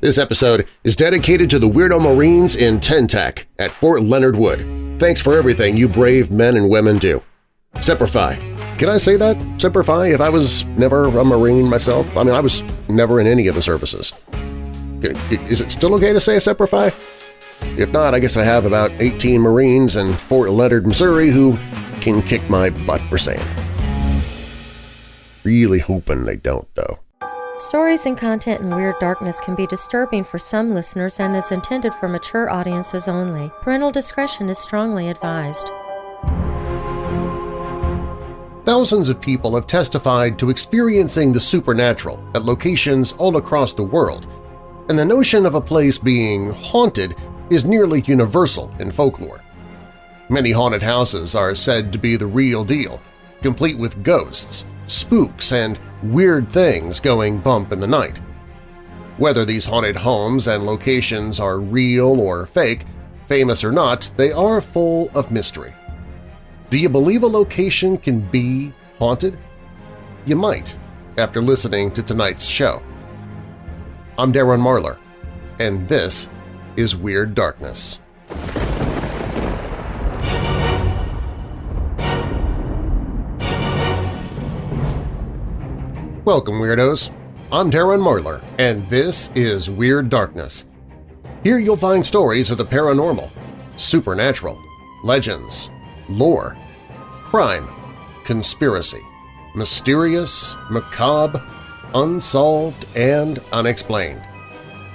This episode is dedicated to the Weirdo Marines in Ten-Tec at Fort Leonard Wood. Thanks for everything you brave men and women do. Semper Fi. Can I say that? Semper Fi if I was never a Marine myself? I mean, I was never in any of the services. Is it still okay to say Semper Fi? If not, I guess I have about 18 Marines in Fort Leonard, Missouri who can kick my butt for saying Really hoping they don't, though. Stories and content in Weird Darkness can be disturbing for some listeners and is intended for mature audiences only. Parental discretion is strongly advised. Thousands of people have testified to experiencing the supernatural at locations all across the world, and the notion of a place being haunted is nearly universal in folklore. Many haunted houses are said to be the real deal, complete with ghosts, spooks, and weird things going bump in the night. Whether these haunted homes and locations are real or fake, famous or not, they are full of mystery. Do you believe a location can be haunted? You might, after listening to tonight's show. I'm Darren Marlar, and this is Weird Darkness. Welcome, Weirdos! I'm Darren Marlar, and this is Weird Darkness. Here you'll find stories of the paranormal, supernatural, legends, lore, crime, conspiracy, mysterious, macabre, unsolved, and unexplained.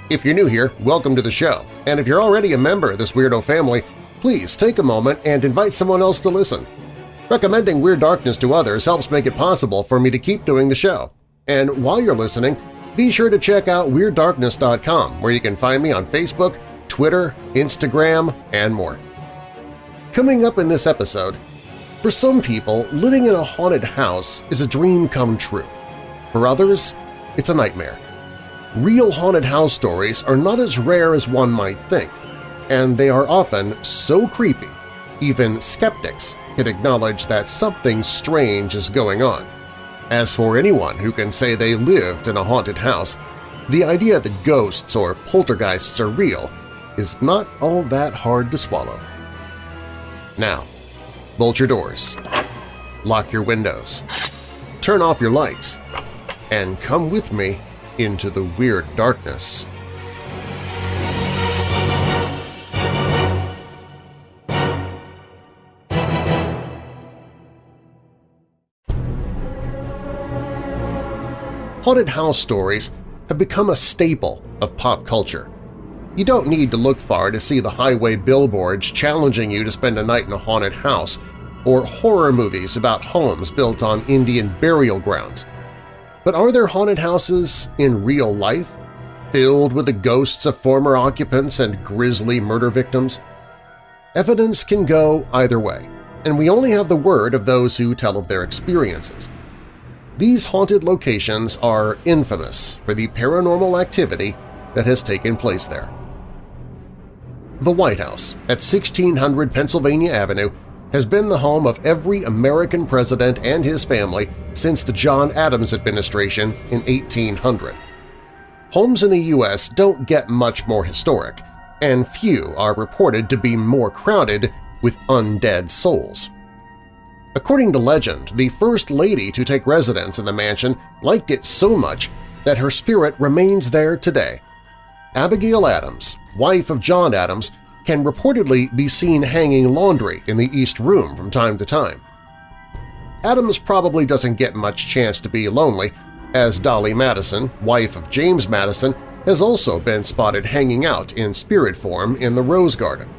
If you're new here, welcome to the show, and if you're already a member of this weirdo family, please take a moment and invite someone else to listen. Recommending Weird Darkness to others helps make it possible for me to keep doing the show. And while you're listening, be sure to check out WeirdDarkness.com where you can find me on Facebook, Twitter, Instagram, and more. Coming up in this episode, for some people, living in a haunted house is a dream come true. For others, it's a nightmare. Real haunted house stories are not as rare as one might think, and they are often so creepy even skeptics can acknowledge that something strange is going on. As for anyone who can say they lived in a haunted house, the idea that ghosts or poltergeists are real is not all that hard to swallow. Now, bolt your doors, lock your windows, turn off your lights, and come with me into the weird darkness. Haunted house stories have become a staple of pop culture. You don't need to look far to see the highway billboards challenging you to spend a night in a haunted house or horror movies about homes built on Indian burial grounds. But are there haunted houses in real life, filled with the ghosts of former occupants and grisly murder victims? Evidence can go either way, and we only have the word of those who tell of their experiences. These haunted locations are infamous for the paranormal activity that has taken place there. The White House at 1600 Pennsylvania Avenue has been the home of every American president and his family since the John Adams administration in 1800. Homes in the U.S. don't get much more historic, and few are reported to be more crowded with undead souls. According to legend, the First Lady to take residence in the mansion liked it so much that her spirit remains there today. Abigail Adams, wife of John Adams, can reportedly be seen hanging laundry in the East Room from time to time. Adams probably doesn't get much chance to be lonely, as Dolley Madison, wife of James Madison, has also been spotted hanging out in spirit form in the Rose Garden.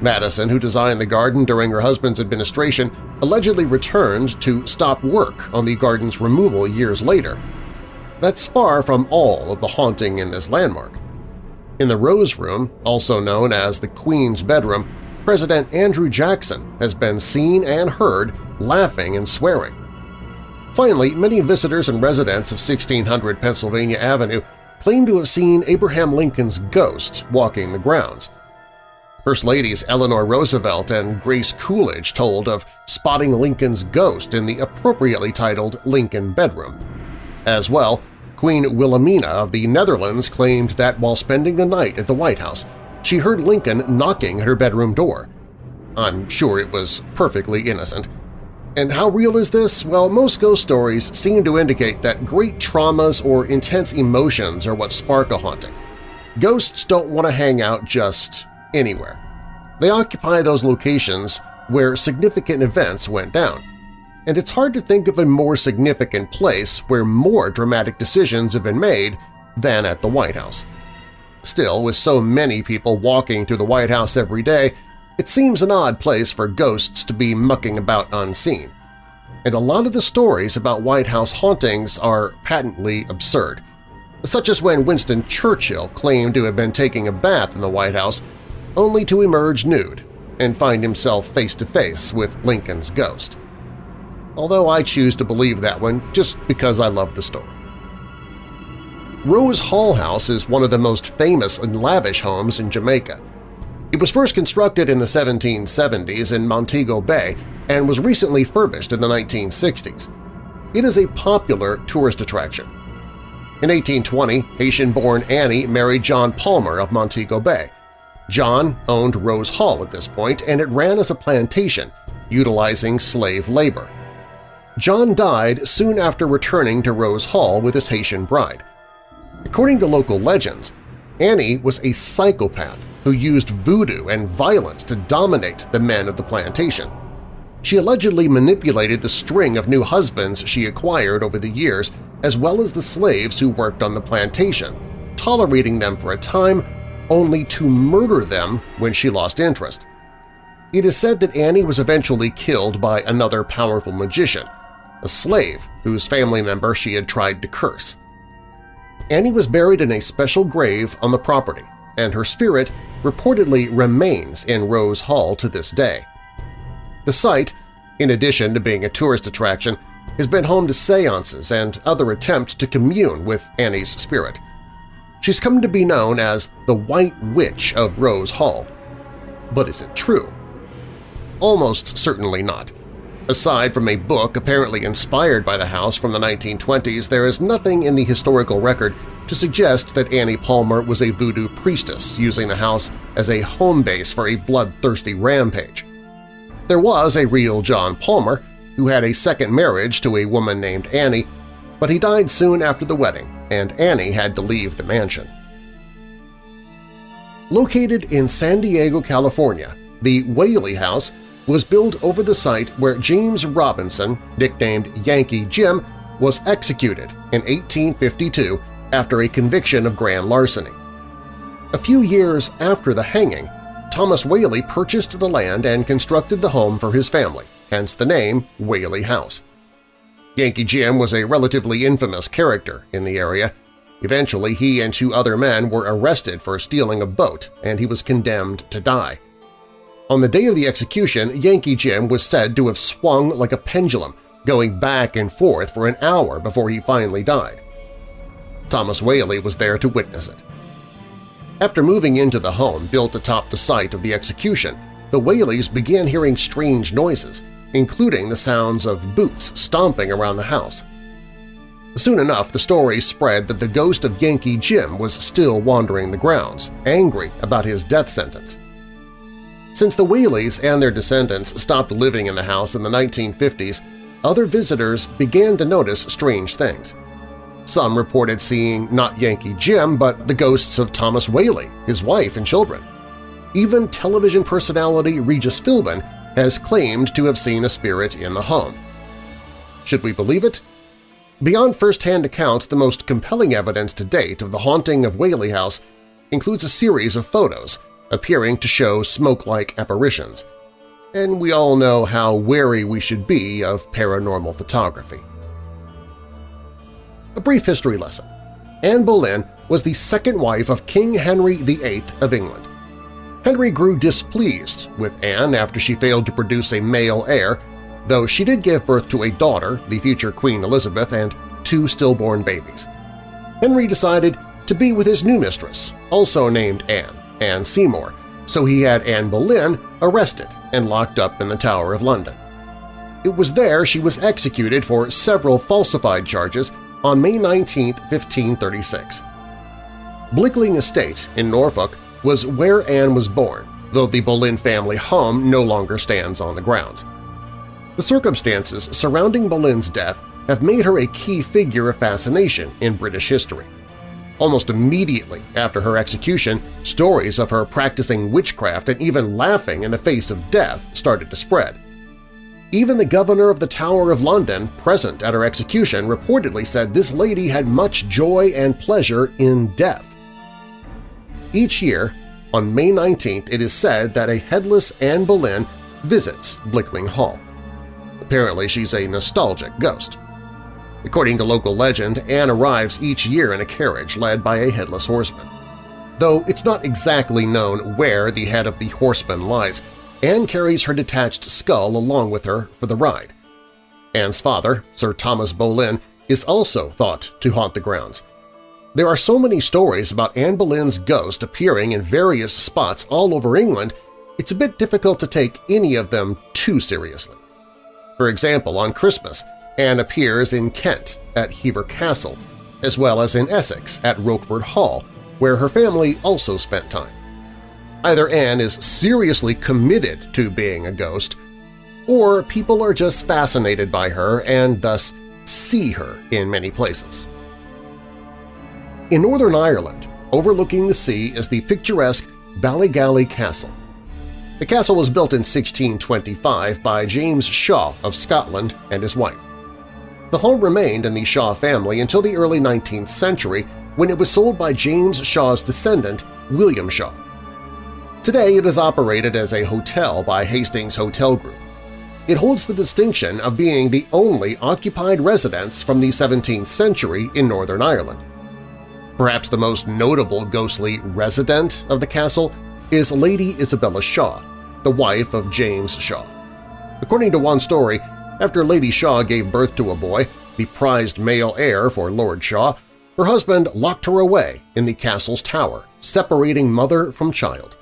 Madison, who designed the garden during her husband's administration, allegedly returned to stop work on the garden's removal years later. That's far from all of the haunting in this landmark. In the Rose Room, also known as the Queen's Bedroom, President Andrew Jackson has been seen and heard laughing and swearing. Finally, many visitors and residents of 1600 Pennsylvania Avenue claim to have seen Abraham Lincoln's ghost walking the grounds. First Ladies Eleanor Roosevelt and Grace Coolidge told of spotting Lincoln's ghost in the appropriately titled Lincoln Bedroom. As well, Queen Wilhelmina of the Netherlands claimed that while spending the night at the White House, she heard Lincoln knocking at her bedroom door. I'm sure it was perfectly innocent. And how real is this? Well, most ghost stories seem to indicate that great traumas or intense emotions are what spark a haunting. Ghosts don't want to hang out just anywhere. They occupy those locations where significant events went down and it's hard to think of a more significant place where more dramatic decisions have been made than at the White House. Still, with so many people walking through the White House every day, it seems an odd place for ghosts to be mucking about unseen. And a lot of the stories about White House hauntings are patently absurd, such as when Winston Churchill claimed to have been taking a bath in the White House only to emerge nude and find himself face-to-face -face with Lincoln's ghost although I choose to believe that one just because I love the story. Rose Hall House is one of the most famous and lavish homes in Jamaica. It was first constructed in the 1770s in Montego Bay and was recently furbished in the 1960s. It is a popular tourist attraction. In 1820, Haitian-born Annie married John Palmer of Montego Bay. John owned Rose Hall at this point, and it ran as a plantation, utilizing slave labor. John died soon after returning to Rose Hall with his Haitian bride. According to local legends, Annie was a psychopath who used voodoo and violence to dominate the men of the plantation. She allegedly manipulated the string of new husbands she acquired over the years as well as the slaves who worked on the plantation, tolerating them for a time only to murder them when she lost interest. It is said that Annie was eventually killed by another powerful magician, a slave whose family member she had tried to curse. Annie was buried in a special grave on the property, and her spirit reportedly remains in Rose Hall to this day. The site, in addition to being a tourist attraction, has been home to seances and other attempts to commune with Annie's spirit. She's come to be known as the White Witch of Rose Hall. But is it true? Almost certainly not. Aside from a book apparently inspired by the house from the 1920s, there is nothing in the historical record to suggest that Annie Palmer was a voodoo priestess using the house as a home base for a bloodthirsty rampage. There was a real John Palmer who had a second marriage to a woman named Annie, but he died soon after the wedding, and Annie had to leave the mansion. Located in San Diego, California, the Whaley House was built over the site where James Robinson, nicknamed Yankee Jim, was executed in 1852 after a conviction of grand larceny. A few years after the hanging, Thomas Whaley purchased the land and constructed the home for his family, hence the name Whaley House. Yankee Jim was a relatively infamous character in the area. Eventually, he and two other men were arrested for stealing a boat, and he was condemned to die. On the day of the execution, Yankee Jim was said to have swung like a pendulum, going back and forth for an hour before he finally died. Thomas Whaley was there to witness it. After moving into the home built atop the site of the execution, the Whaleys began hearing strange noises, including the sounds of boots stomping around the house. Soon enough, the story spread that the ghost of Yankee Jim was still wandering the grounds, angry about his death sentence. Since the Whaleys and their descendants stopped living in the house in the 1950s, other visitors began to notice strange things. Some reported seeing not Yankee Jim, but the ghosts of Thomas Whaley, his wife and children. Even television personality Regis Philbin has claimed to have seen a spirit in the home. Should we believe it? Beyond first-hand accounts, the most compelling evidence to date of the haunting of Whaley House includes a series of photos appearing to show smoke-like apparitions, and we all know how wary we should be of paranormal photography. A brief history lesson. Anne Boleyn was the second wife of King Henry VIII of England. Henry grew displeased with Anne after she failed to produce a male heir, though she did give birth to a daughter, the future Queen Elizabeth, and two stillborn babies. Henry decided to be with his new mistress, also named Anne. Anne Seymour, so he had Anne Boleyn arrested and locked up in the Tower of London. It was there she was executed for several falsified charges on May 19, 1536. Blickling Estate in Norfolk was where Anne was born, though the Boleyn family home no longer stands on the grounds. The circumstances surrounding Boleyn's death have made her a key figure of fascination in British history. Almost immediately after her execution, stories of her practicing witchcraft and even laughing in the face of death started to spread. Even the governor of the Tower of London, present at her execution, reportedly said this lady had much joy and pleasure in death. Each year, on May 19th, it is said that a headless Anne Boleyn visits Blickling Hall. Apparently she's a nostalgic ghost. According to local legend, Anne arrives each year in a carriage led by a headless horseman. Though it's not exactly known where the head of the horseman lies, Anne carries her detached skull along with her for the ride. Anne's father, Sir Thomas Boleyn, is also thought to haunt the grounds. There are so many stories about Anne Boleyn's ghost appearing in various spots all over England, it's a bit difficult to take any of them too seriously. For example, on Christmas, Anne appears in Kent at Hever Castle, as well as in Essex at Rochford Hall, where her family also spent time. Either Anne is seriously committed to being a ghost, or people are just fascinated by her and thus see her in many places. In Northern Ireland, overlooking the sea is the picturesque Ballygally Castle. The castle was built in 1625 by James Shaw of Scotland and his wife. The home remained in the Shaw family until the early 19th century when it was sold by James Shaw's descendant, William Shaw. Today it is operated as a hotel by Hastings Hotel Group. It holds the distinction of being the only occupied residence from the 17th century in Northern Ireland. Perhaps the most notable ghostly resident of the castle is Lady Isabella Shaw, the wife of James Shaw. According to one story, after Lady Shaw gave birth to a boy, the prized male heir for Lord Shaw, her husband locked her away in the castle's tower, separating mother from child.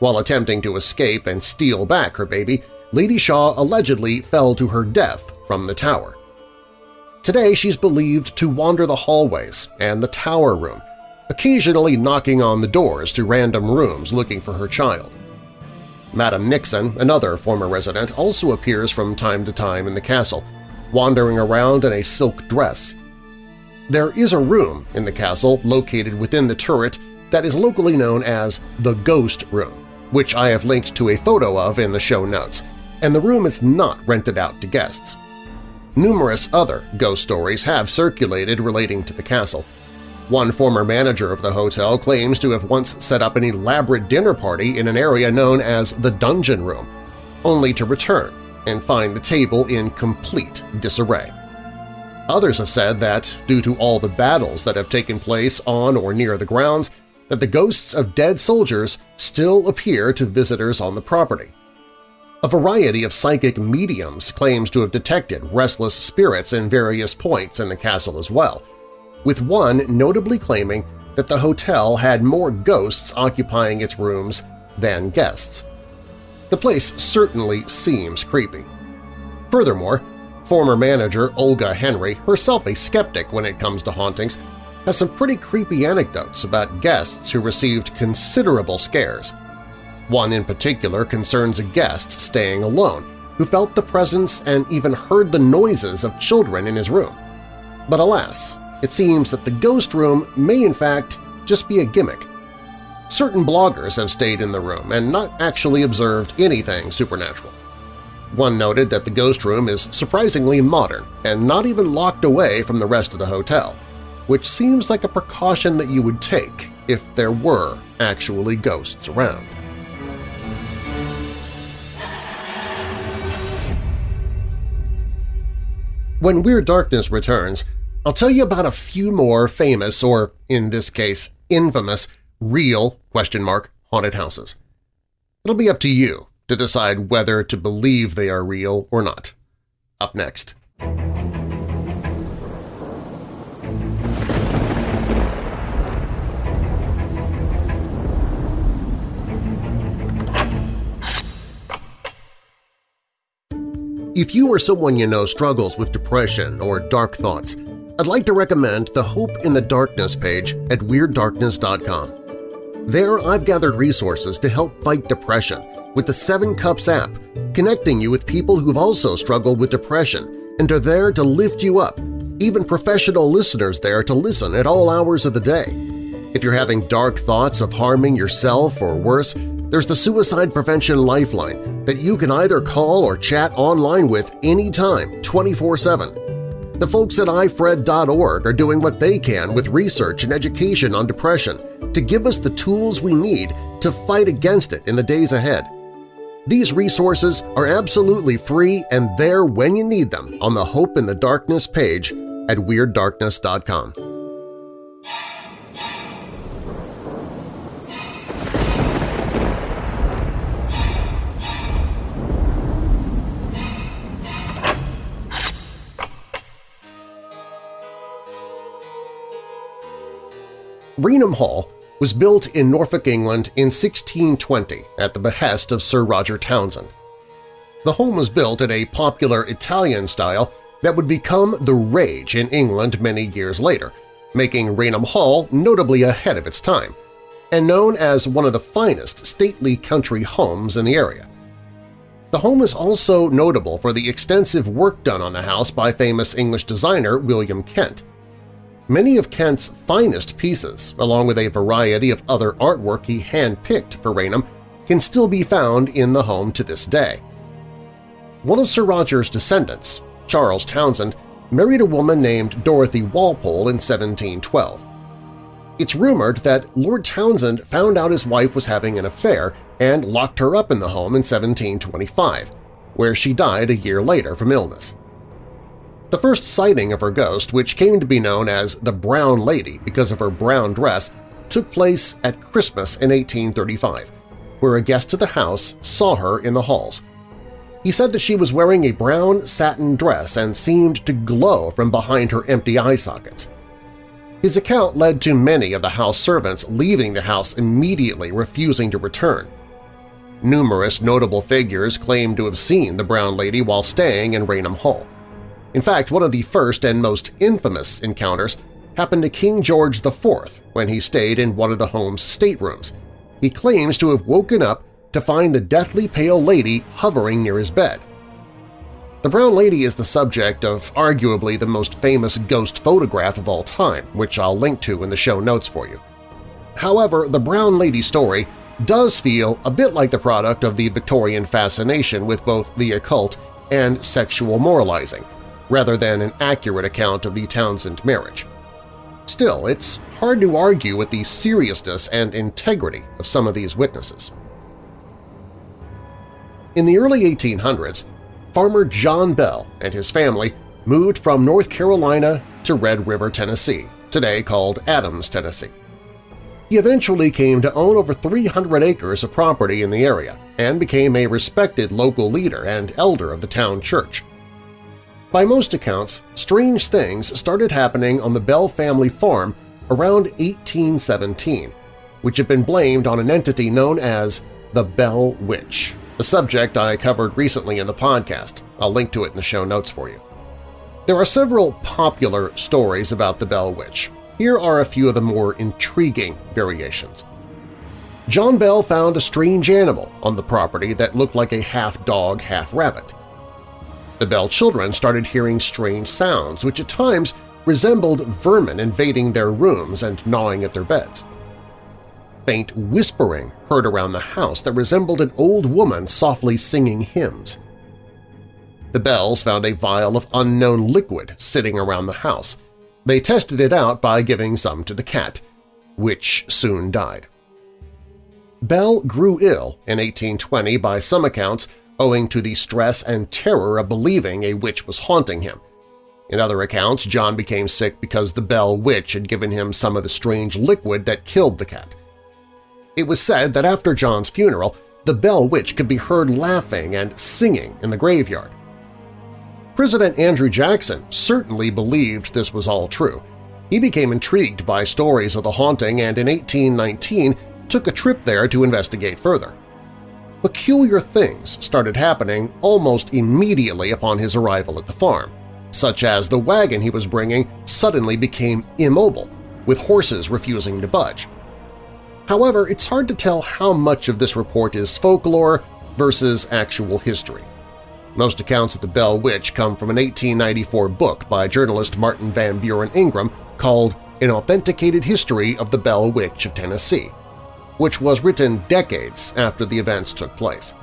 While attempting to escape and steal back her baby, Lady Shaw allegedly fell to her death from the tower. Today she's believed to wander the hallways and the tower room, occasionally knocking on the doors to random rooms looking for her child. Madam Nixon, another former resident, also appears from time to time in the castle, wandering around in a silk dress. There is a room in the castle located within the turret that is locally known as the Ghost Room which I have linked to a photo of in the show notes, and the room is not rented out to guests. Numerous other ghost stories have circulated relating to the castle. One former manager of the hotel claims to have once set up an elaborate dinner party in an area known as the Dungeon Room, only to return and find the table in complete disarray. Others have said that, due to all the battles that have taken place on or near the grounds, that the ghosts of dead soldiers still appear to visitors on the property. A variety of psychic mediums claims to have detected restless spirits in various points in the castle as well, with one notably claiming that the hotel had more ghosts occupying its rooms than guests. The place certainly seems creepy. Furthermore, former manager Olga Henry, herself a skeptic when it comes to hauntings, has some pretty creepy anecdotes about guests who received considerable scares. One in particular concerns a guest staying alone who felt the presence and even heard the noises of children in his room. But alas, it seems that the ghost room may in fact just be a gimmick. Certain bloggers have stayed in the room and not actually observed anything supernatural. One noted that the ghost room is surprisingly modern and not even locked away from the rest of the hotel which seems like a precaution that you would take if there were actually ghosts around. When Weird Darkness returns, I'll tell you about a few more famous, or in this case, infamous, real question mark haunted houses. It'll be up to you to decide whether to believe they are real or not. Up next. If you or someone you know struggles with depression or dark thoughts, I'd like to recommend the Hope in the Darkness page at WeirdDarkness.com. There I've gathered resources to help fight depression with the Seven Cups app, connecting you with people who've also struggled with depression and are there to lift you up, even professional listeners there to listen at all hours of the day. If you're having dark thoughts of harming yourself or worse, there's the Suicide Prevention Lifeline that you can either call or chat online with anytime, 24-7. The folks at ifred.org are doing what they can with research and education on depression to give us the tools we need to fight against it in the days ahead. These resources are absolutely free and there when you need them on the Hope in the Darkness page at WeirdDarkness.com. Raynham Hall was built in Norfolk, England in 1620 at the behest of Sir Roger Townshend. The home was built in a popular Italian style that would become the rage in England many years later, making Raynham Hall notably ahead of its time, and known as one of the finest stately country homes in the area. The home is also notable for the extensive work done on the house by famous English designer William Kent. Many of Kent's finest pieces, along with a variety of other artwork he hand-picked for Raynham, can still be found in the home to this day. One of Sir Roger's descendants, Charles Townshend, married a woman named Dorothy Walpole in 1712. It's rumored that Lord Townshend found out his wife was having an affair and locked her up in the home in 1725, where she died a year later from illness. The first sighting of her ghost, which came to be known as the Brown Lady because of her brown dress, took place at Christmas in 1835, where a guest of the house saw her in the halls. He said that she was wearing a brown satin dress and seemed to glow from behind her empty eye sockets. His account led to many of the house servants leaving the house immediately refusing to return. Numerous notable figures claimed to have seen the Brown Lady while staying in Raynham Hall. In fact, one of the first and most infamous encounters happened to King George IV when he stayed in one of the home's staterooms. He claims to have woken up to find the deathly pale lady hovering near his bed. The Brown Lady is the subject of arguably the most famous ghost photograph of all time, which I'll link to in the show notes for you. However, the Brown Lady story does feel a bit like the product of the Victorian fascination with both the occult and sexual moralizing, rather than an accurate account of the Townshend marriage. Still, it's hard to argue with the seriousness and integrity of some of these witnesses. In the early 1800s, farmer John Bell and his family moved from North Carolina to Red River, Tennessee, today called Adams, Tennessee. He eventually came to own over 300 acres of property in the area and became a respected local leader and elder of the town church. By most accounts, strange things started happening on the Bell family farm around 1817, which had been blamed on an entity known as the Bell Witch, a subject I covered recently in the podcast. I'll link to it in the show notes for you. There are several popular stories about the Bell Witch. Here are a few of the more intriguing variations. John Bell found a strange animal on the property that looked like a half-dog, half-rabbit. The Bell children started hearing strange sounds which at times resembled vermin invading their rooms and gnawing at their beds. Faint whispering heard around the house that resembled an old woman softly singing hymns. The Bells found a vial of unknown liquid sitting around the house. They tested it out by giving some to the cat, which soon died. Bell grew ill in 1820 by some accounts owing to the stress and terror of believing a witch was haunting him. In other accounts, John became sick because the Bell Witch had given him some of the strange liquid that killed the cat. It was said that after John's funeral, the Bell Witch could be heard laughing and singing in the graveyard. President Andrew Jackson certainly believed this was all true. He became intrigued by stories of the haunting and in 1819 took a trip there to investigate further peculiar things started happening almost immediately upon his arrival at the farm, such as the wagon he was bringing suddenly became immobile, with horses refusing to budge. However, it's hard to tell how much of this report is folklore versus actual history. Most accounts of the Bell Witch come from an 1894 book by journalist Martin Van Buren Ingram called An Authenticated History of the Bell Witch of Tennessee, which was written decades after the events took place.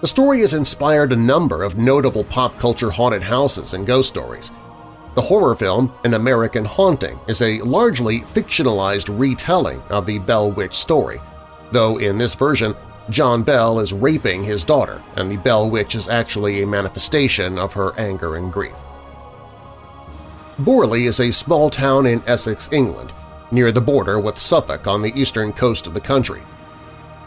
The story has inspired a number of notable pop culture haunted houses and ghost stories. The horror film An American Haunting is a largely fictionalized retelling of the Bell Witch story, though in this version John Bell is raping his daughter and the Bell Witch is actually a manifestation of her anger and grief. Borley is a small town in Essex, England, near the border with Suffolk on the eastern coast of the country.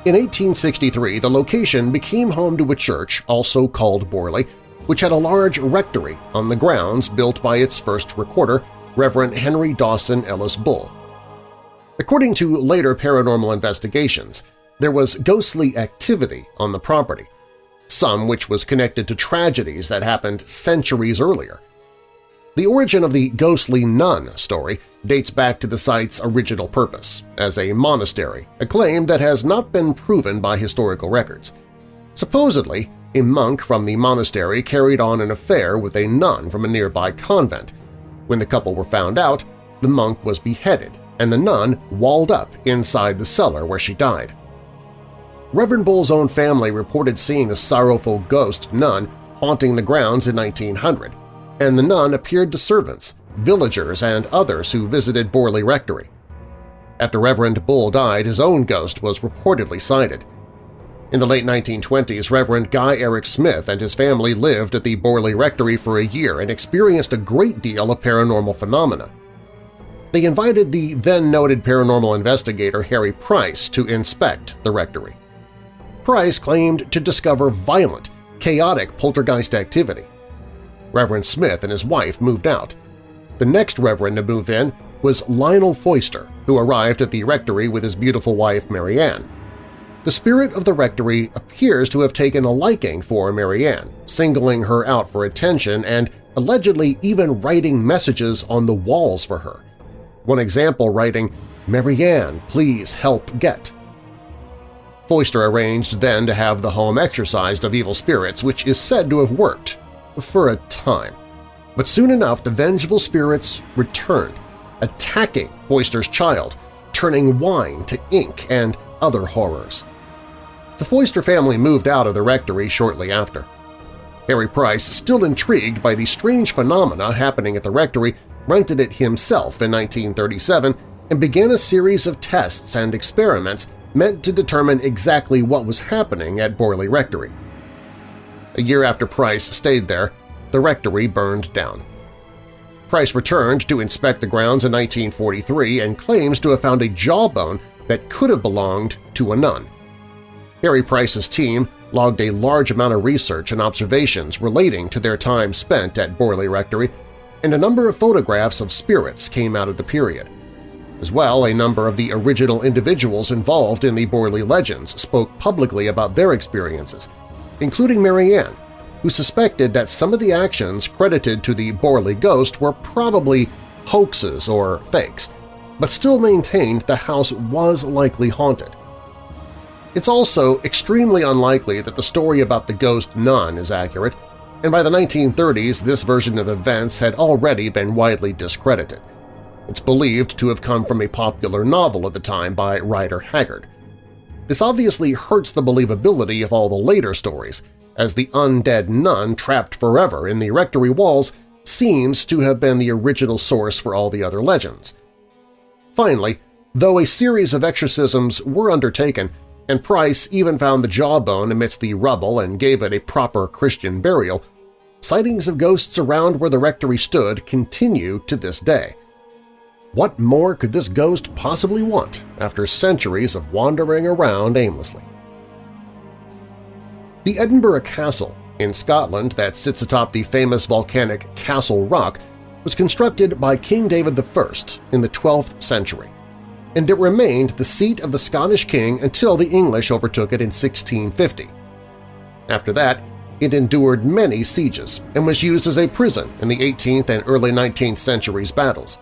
In 1863, the location became home to a church, also called Borley, which had a large rectory on the grounds built by its first recorder, Reverend Henry Dawson Ellis Bull. According to later paranormal investigations, there was ghostly activity on the property, some which was connected to tragedies that happened centuries earlier. The origin of the ghostly nun story dates back to the site's original purpose, as a monastery, a claim that has not been proven by historical records. Supposedly, a monk from the monastery carried on an affair with a nun from a nearby convent. When the couple were found out, the monk was beheaded and the nun walled up inside the cellar where she died. Reverend Bull's own family reported seeing a sorrowful ghost nun haunting the grounds in 1900, and the nun appeared to servants, villagers, and others who visited Borley Rectory. After Reverend Bull died, his own ghost was reportedly sighted. In the late 1920s, Reverend Guy Eric Smith and his family lived at the Borley Rectory for a year and experienced a great deal of paranormal phenomena. They invited the then-noted paranormal investigator Harry Price to inspect the rectory. Price claimed to discover violent, chaotic poltergeist activity. Reverend Smith and his wife moved out. The next reverend to move in was Lionel Foyster, who arrived at the rectory with his beautiful wife Marianne. The spirit of the rectory appears to have taken a liking for Marianne, singling her out for attention and allegedly even writing messages on the walls for her. One example writing, Marianne, please help get. Foyster arranged then to have the home exorcised of evil spirits, which is said to have worked, for a time. But soon enough the vengeful spirits returned, attacking Foyster's child, turning wine to ink and other horrors. The Foyster family moved out of the rectory shortly after. Harry Price, still intrigued by the strange phenomena happening at the rectory, rented it himself in 1937 and began a series of tests and experiments meant to determine exactly what was happening at Borley Rectory. A year after Price stayed there, the rectory burned down. Price returned to inspect the grounds in 1943 and claims to have found a jawbone that could have belonged to a nun. Harry Price's team logged a large amount of research and observations relating to their time spent at Borley Rectory, and a number of photographs of spirits came out of the period. As well, a number of the original individuals involved in the Borley legends spoke publicly about their experiences, including Marianne, who suspected that some of the actions credited to the Borley ghost were probably hoaxes or fakes, but still maintained the house was likely haunted. It's also extremely unlikely that the story about the ghost nun is accurate, and by the 1930s this version of events had already been widely discredited. It's believed to have come from a popular novel at the time by Rider Haggard. This obviously hurts the believability of all the later stories, as the undead nun trapped forever in the rectory walls seems to have been the original source for all the other legends. Finally, though a series of exorcisms were undertaken, and Price even found the jawbone amidst the rubble and gave it a proper Christian burial, sightings of ghosts around where the rectory stood continue to this day. What more could this ghost possibly want after centuries of wandering around aimlessly? The Edinburgh Castle in Scotland that sits atop the famous volcanic Castle Rock was constructed by King David I in the 12th century, and it remained the seat of the Scottish king until the English overtook it in 1650. After that, it endured many sieges and was used as a prison in the 18th and early 19th centuries battles.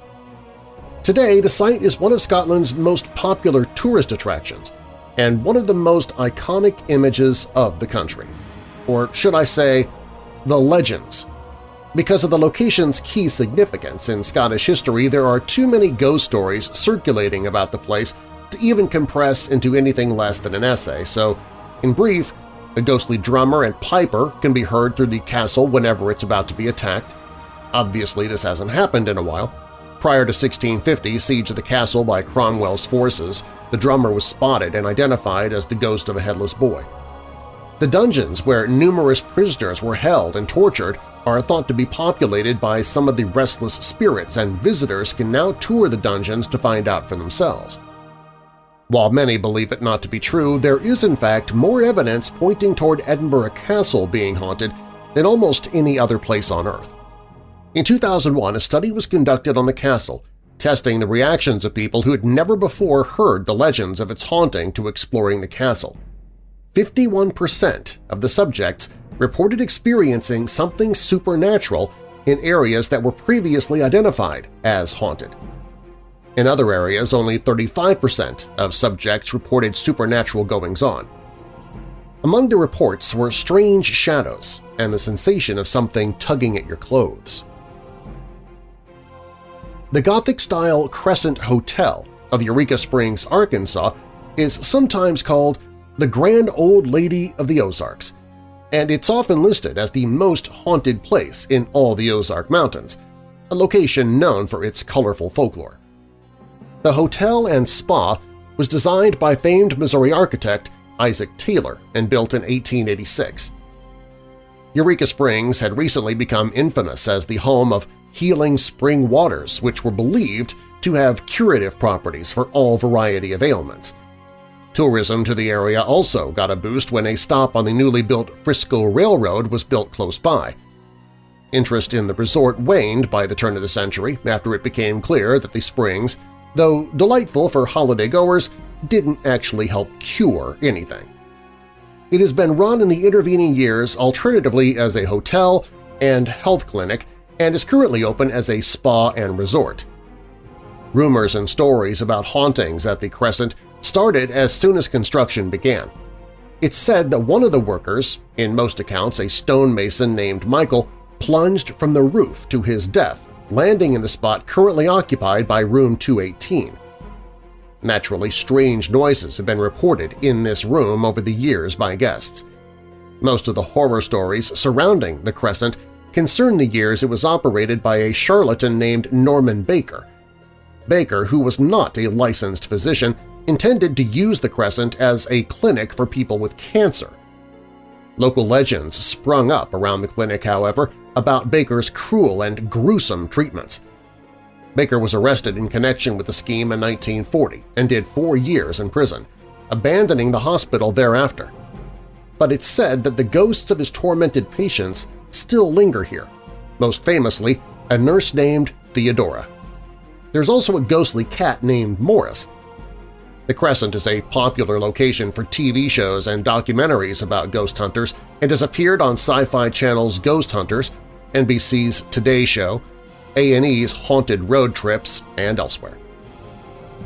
Today, the site is one of Scotland's most popular tourist attractions and one of the most iconic images of the country. Or should I say, the legends. Because of the location's key significance in Scottish history, there are too many ghost stories circulating about the place to even compress into anything less than an essay, so in brief, a ghostly drummer and piper can be heard through the castle whenever it's about to be attacked. Obviously, this hasn't happened in a while. Prior to 1650 siege of the castle by Cromwell's forces, the drummer was spotted and identified as the ghost of a headless boy. The dungeons where numerous prisoners were held and tortured are thought to be populated by some of the restless spirits and visitors can now tour the dungeons to find out for themselves. While many believe it not to be true, there is in fact more evidence pointing toward Edinburgh Castle being haunted than almost any other place on Earth. In 2001, a study was conducted on the castle, testing the reactions of people who had never before heard the legends of its haunting to exploring the castle. 51% of the subjects reported experiencing something supernatural in areas that were previously identified as haunted. In other areas, only 35% of subjects reported supernatural goings-on. Among the reports were strange shadows and the sensation of something tugging at your clothes. The Gothic-style Crescent Hotel of Eureka Springs, Arkansas is sometimes called the Grand Old Lady of the Ozarks, and it's often listed as the most haunted place in all the Ozark Mountains, a location known for its colorful folklore. The hotel and spa was designed by famed Missouri architect Isaac Taylor and built in 1886. Eureka Springs had recently become infamous as the home of healing spring waters which were believed to have curative properties for all variety of ailments. Tourism to the area also got a boost when a stop on the newly built Frisco Railroad was built close by. Interest in the resort waned by the turn of the century after it became clear that the springs though delightful for holiday-goers, didn't actually help cure anything. It has been run in the intervening years alternatively as a hotel and health clinic and is currently open as a spa and resort. Rumors and stories about hauntings at the Crescent started as soon as construction began. It's said that one of the workers, in most accounts a stonemason named Michael, plunged from the roof to his death landing in the spot currently occupied by Room 218. Naturally, strange noises have been reported in this room over the years by guests. Most of the horror stories surrounding the Crescent concern the years it was operated by a charlatan named Norman Baker. Baker, who was not a licensed physician, intended to use the Crescent as a clinic for people with cancer. Local legends sprung up around the clinic, however, about Baker's cruel and gruesome treatments. Baker was arrested in connection with the scheme in 1940 and did four years in prison, abandoning the hospital thereafter. But it's said that the ghosts of his tormented patients still linger here, most famously a nurse named Theodora. There's also a ghostly cat named Morris. The Crescent is a popular location for TV shows and documentaries about ghost hunters and has appeared on Sci-Fi Channel's Ghost Hunters NBC's Today Show, A&E's Haunted Road Trips, and elsewhere.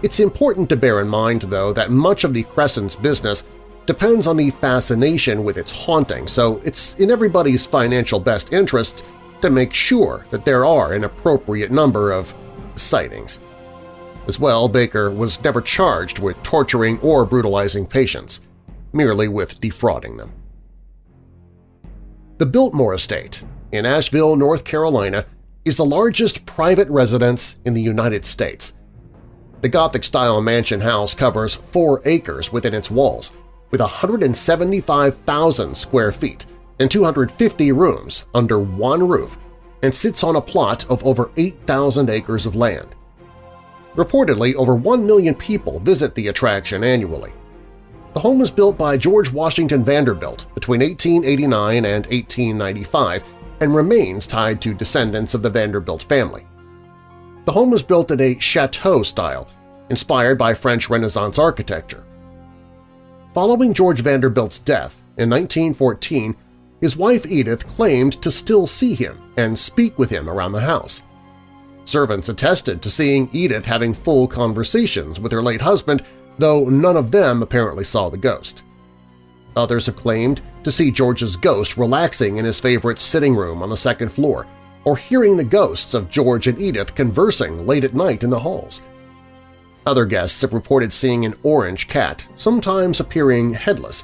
It's important to bear in mind, though, that much of the Crescent's business depends on the fascination with its haunting, so it's in everybody's financial best interests to make sure that there are an appropriate number of sightings. As well, Baker was never charged with torturing or brutalizing patients, merely with defrauding them. The Biltmore Estate, in Asheville, North Carolina, is the largest private residence in the United States. The Gothic-style mansion house covers four acres within its walls, with 175,000 square feet and 250 rooms under one roof and sits on a plot of over 8,000 acres of land. Reportedly, over 1 million people visit the attraction annually. The home was built by George Washington Vanderbilt between 1889 and 1895 and remains tied to descendants of the Vanderbilt family. The home was built in a chateau style, inspired by French Renaissance architecture. Following George Vanderbilt's death in 1914, his wife Edith claimed to still see him and speak with him around the house. Servants attested to seeing Edith having full conversations with her late husband, though none of them apparently saw the ghost. Others have claimed to see George's ghost relaxing in his favorite sitting room on the second floor, or hearing the ghosts of George and Edith conversing late at night in the halls. Other guests have reported seeing an orange cat, sometimes appearing headless,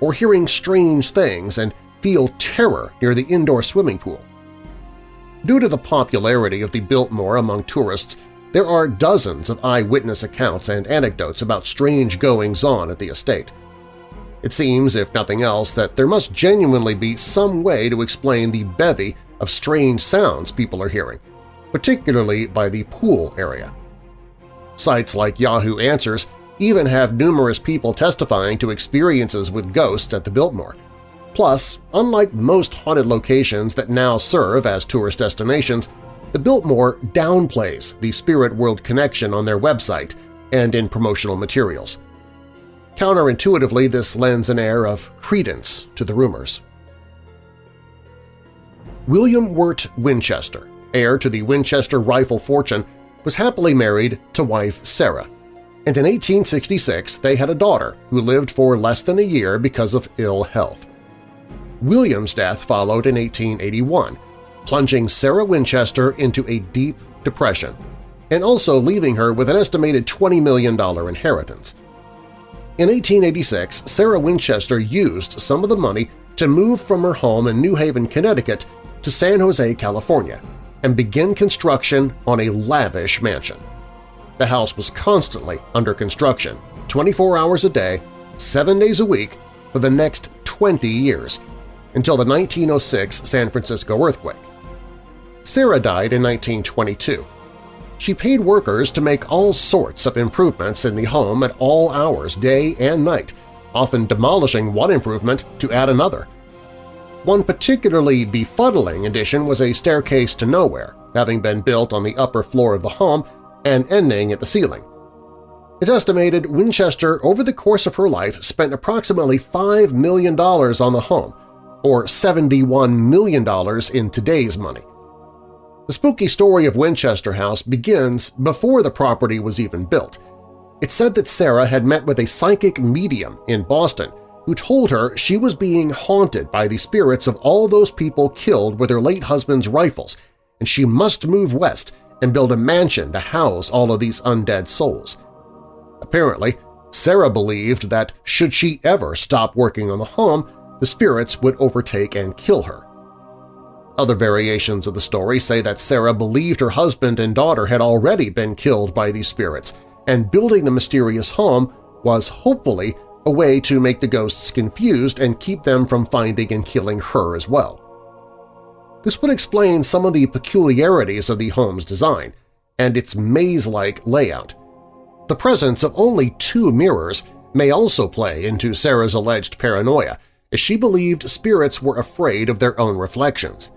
or hearing strange things and feel terror near the indoor swimming pool. Due to the popularity of the Biltmore among tourists, there are dozens of eyewitness accounts and anecdotes about strange goings-on at the estate. It seems, if nothing else, that there must genuinely be some way to explain the bevy of strange sounds people are hearing, particularly by the pool area. Sites like Yahoo Answers even have numerous people testifying to experiences with ghosts at the Biltmore. Plus, unlike most haunted locations that now serve as tourist destinations, the Biltmore downplays the spirit world connection on their website and in promotional materials. Counterintuitively, this lends an air of credence to the rumors. William Wirt Winchester, heir to the Winchester rifle fortune, was happily married to wife Sarah, and in 1866 they had a daughter who lived for less than a year because of ill health. William's death followed in 1881, plunging Sarah Winchester into a deep depression, and also leaving her with an estimated $20 million inheritance. In 1886, Sarah Winchester used some of the money to move from her home in New Haven, Connecticut to San Jose, California, and begin construction on a lavish mansion. The house was constantly under construction, 24 hours a day, 7 days a week, for the next 20 years, until the 1906 San Francisco earthquake. Sarah died in 1922, she paid workers to make all sorts of improvements in the home at all hours, day and night, often demolishing one improvement to add another. One particularly befuddling addition was a staircase to nowhere, having been built on the upper floor of the home and ending at the ceiling. It's estimated Winchester, over the course of her life, spent approximately $5 million on the home, or $71 million in today's money. The spooky story of Winchester House begins before the property was even built. It's said that Sarah had met with a psychic medium in Boston who told her she was being haunted by the spirits of all those people killed with her late husband's rifles, and she must move west and build a mansion to house all of these undead souls. Apparently, Sarah believed that should she ever stop working on the home, the spirits would overtake and kill her. Other variations of the story say that Sarah believed her husband and daughter had already been killed by these spirits, and building the mysterious home was hopefully a way to make the ghosts confused and keep them from finding and killing her as well. This would explain some of the peculiarities of the home's design and its maze-like layout. The presence of only two mirrors may also play into Sarah's alleged paranoia, as she believed spirits were afraid of their own reflections.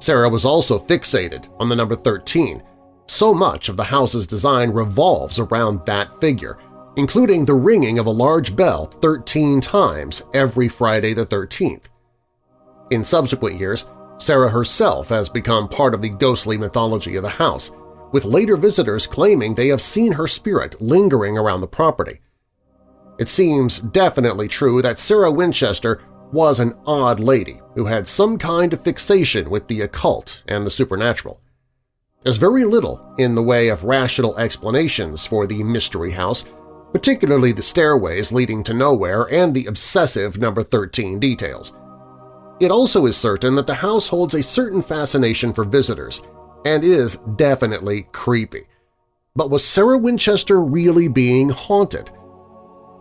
Sarah was also fixated on the number 13. So much of the house's design revolves around that figure, including the ringing of a large bell 13 times every Friday the 13th. In subsequent years, Sarah herself has become part of the ghostly mythology of the house, with later visitors claiming they have seen her spirit lingering around the property. It seems definitely true that Sarah Winchester was an odd lady who had some kind of fixation with the occult and the supernatural. There's very little in the way of rational explanations for the Mystery House, particularly the stairways leading to nowhere and the obsessive number 13 details. It also is certain that the house holds a certain fascination for visitors and is definitely creepy. But was Sarah Winchester really being haunted?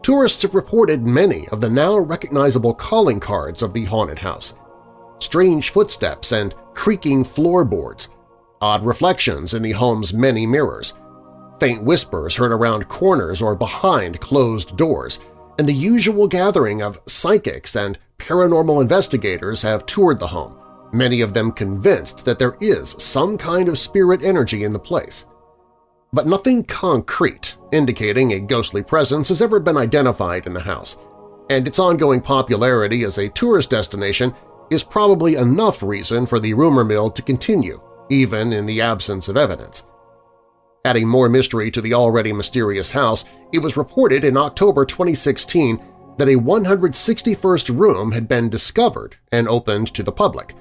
tourists have reported many of the now recognizable calling cards of the haunted house. Strange footsteps and creaking floorboards, odd reflections in the home's many mirrors, faint whispers heard around corners or behind closed doors, and the usual gathering of psychics and paranormal investigators have toured the home, many of them convinced that there is some kind of spirit energy in the place but nothing concrete indicating a ghostly presence has ever been identified in the house. and its ongoing popularity as a tourist destination is probably enough reason for the rumor mill to continue, even in the absence of evidence. Adding more mystery to the already mysterious house, it was reported in October 2016 that a 161st room had been discovered and opened to the public,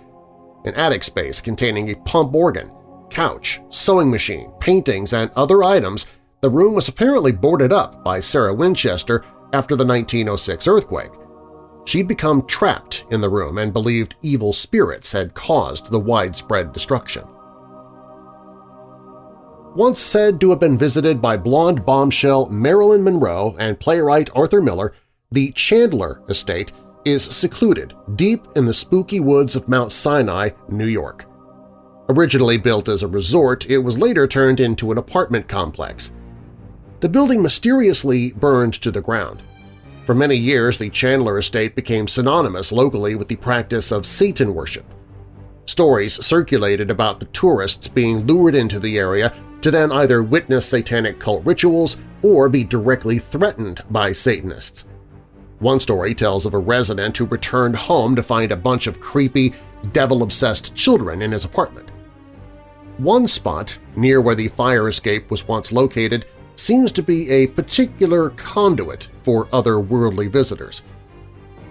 an attic space containing a pump organ, couch, sewing machine, paintings, and other items, the room was apparently boarded up by Sarah Winchester after the 1906 earthquake. She'd become trapped in the room and believed evil spirits had caused the widespread destruction. Once said to have been visited by blonde bombshell Marilyn Monroe and playwright Arthur Miller, the Chandler Estate is secluded deep in the spooky woods of Mount Sinai, New York. Originally built as a resort, it was later turned into an apartment complex. The building mysteriously burned to the ground. For many years, the Chandler estate became synonymous locally with the practice of Satan worship. Stories circulated about the tourists being lured into the area to then either witness satanic cult rituals or be directly threatened by Satanists. One story tells of a resident who returned home to find a bunch of creepy, devil-obsessed children in his apartment. One spot, near where the fire escape was once located, seems to be a particular conduit for otherworldly visitors.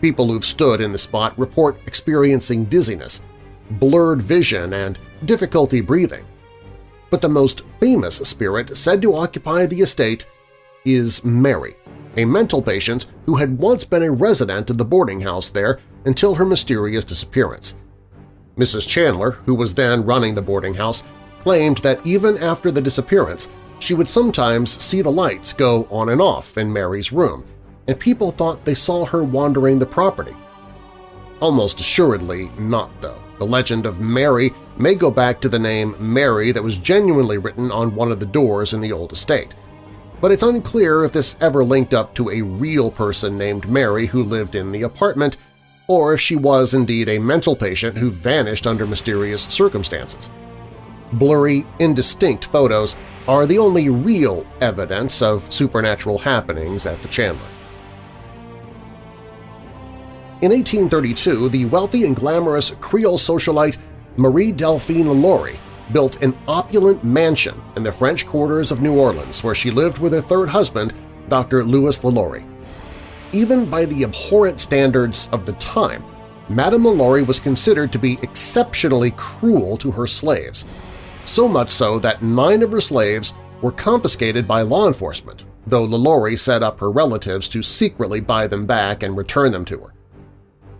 People who've stood in the spot report experiencing dizziness, blurred vision, and difficulty breathing. But the most famous spirit said to occupy the estate is Mary, a mental patient who had once been a resident of the boarding house there until her mysterious disappearance. Mrs. Chandler, who was then running the boarding house, claimed that even after the disappearance, she would sometimes see the lights go on and off in Mary's room, and people thought they saw her wandering the property. Almost assuredly not, though. The legend of Mary may go back to the name Mary that was genuinely written on one of the doors in the old estate, but it's unclear if this ever linked up to a real person named Mary who lived in the apartment or if she was indeed a mental patient who vanished under mysterious circumstances. Blurry, indistinct photos are the only real evidence of supernatural happenings at the Chandler. In 1832, the wealthy and glamorous Creole socialite Marie Delphine LaLaurie built an opulent mansion in the French quarters of New Orleans where she lived with her third husband, Dr. Louis LaLaurie. Even by the abhorrent standards of the time, Madame LaLaurie was considered to be exceptionally cruel to her slaves, so much so that nine of her slaves were confiscated by law enforcement, though LaLaurie set up her relatives to secretly buy them back and return them to her.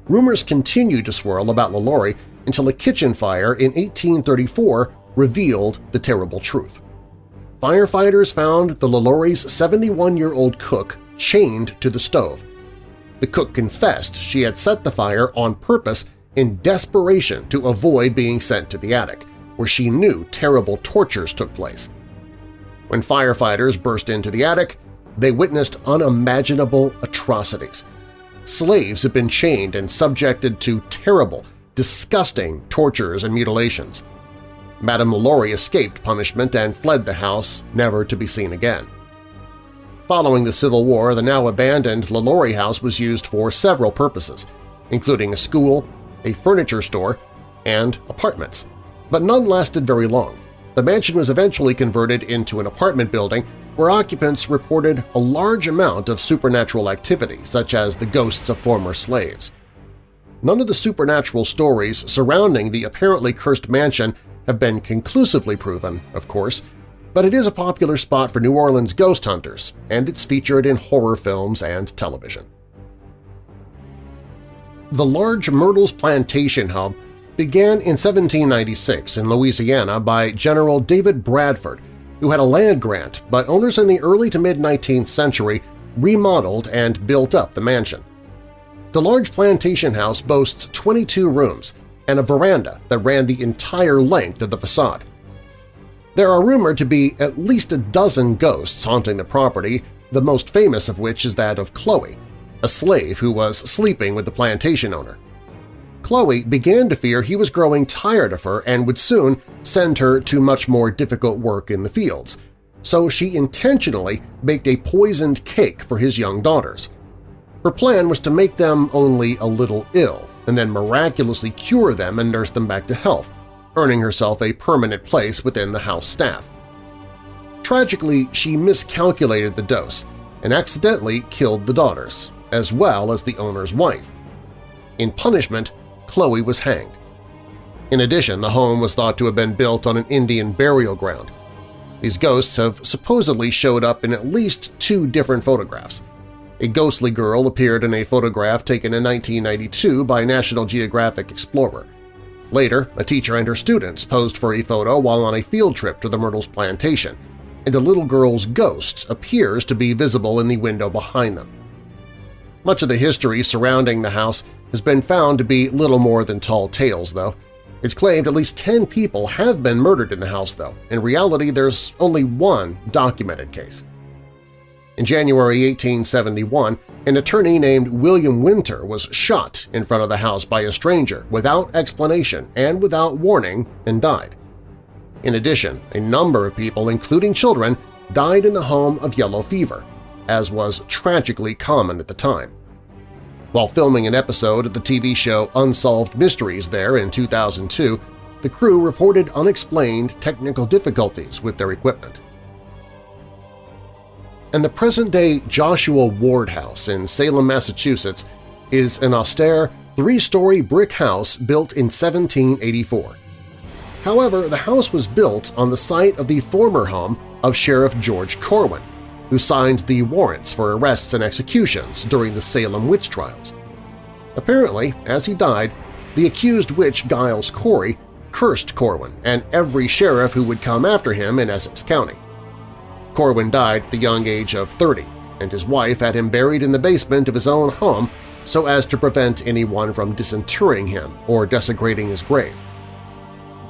Rumors continued to swirl about LaLaurie until a kitchen fire in 1834 revealed the terrible truth. Firefighters found the LaLaurie's 71-year-old cook chained to the stove. The cook confessed she had set the fire on purpose in desperation to avoid being sent to the attic, where she knew terrible tortures took place. When firefighters burst into the attic, they witnessed unimaginable atrocities. Slaves had been chained and subjected to terrible, disgusting tortures and mutilations. Madame LaLaurie escaped punishment and fled the house, never to be seen again. Following the Civil War, the now abandoned LaLaurie House was used for several purposes, including a school, a furniture store, and apartments. But none lasted very long. The mansion was eventually converted into an apartment building where occupants reported a large amount of supernatural activity, such as the ghosts of former slaves. None of the supernatural stories surrounding the apparently cursed mansion have been conclusively proven, of course, but it is a popular spot for New Orleans ghost hunters, and it's featured in horror films and television. The large Myrtles Plantation Hub began in 1796 in Louisiana by General David Bradford, who had a land grant, but owners in the early to mid-19th century remodeled and built up the mansion. The large plantation house boasts 22 rooms and a veranda that ran the entire length of the facade. There are rumored to be at least a dozen ghosts haunting the property, the most famous of which is that of Chloe, a slave who was sleeping with the plantation owner. Chloe began to fear he was growing tired of her and would soon send her to much more difficult work in the fields, so she intentionally baked a poisoned cake for his young daughters. Her plan was to make them only a little ill and then miraculously cure them and nurse them back to health, earning herself a permanent place within the house staff. Tragically, she miscalculated the dose and accidentally killed the daughters, as well as the owner's wife. In punishment, Chloe was hanged. In addition, the home was thought to have been built on an Indian burial ground. These ghosts have supposedly showed up in at least two different photographs. A ghostly girl appeared in a photograph taken in 1992 by National Geographic Explorer. Later, a teacher and her students posed for a photo while on a field trip to the Myrtles plantation, and a little girl's ghost appears to be visible in the window behind them. Much of the history surrounding the house has been found to be little more than tall tales, though. It's claimed at least 10 people have been murdered in the house, though. In reality, there's only one documented case. In January 1871, an attorney named William Winter was shot in front of the house by a stranger without explanation and without warning and died. In addition, a number of people, including children, died in the home of yellow fever, as was tragically common at the time. While filming an episode of the TV show Unsolved Mysteries there in 2002, the crew reported unexplained technical difficulties with their equipment. And the present-day Joshua Ward House in Salem, Massachusetts is an austere, three-story brick house built in 1784. However, the house was built on the site of the former home of Sheriff George Corwin, who signed the warrants for arrests and executions during the Salem witch trials. Apparently, as he died, the accused witch Giles Corey cursed Corwin and every sheriff who would come after him in Essex County. Corwin died at the young age of 30, and his wife had him buried in the basement of his own home so as to prevent anyone from disinterring him or desecrating his grave.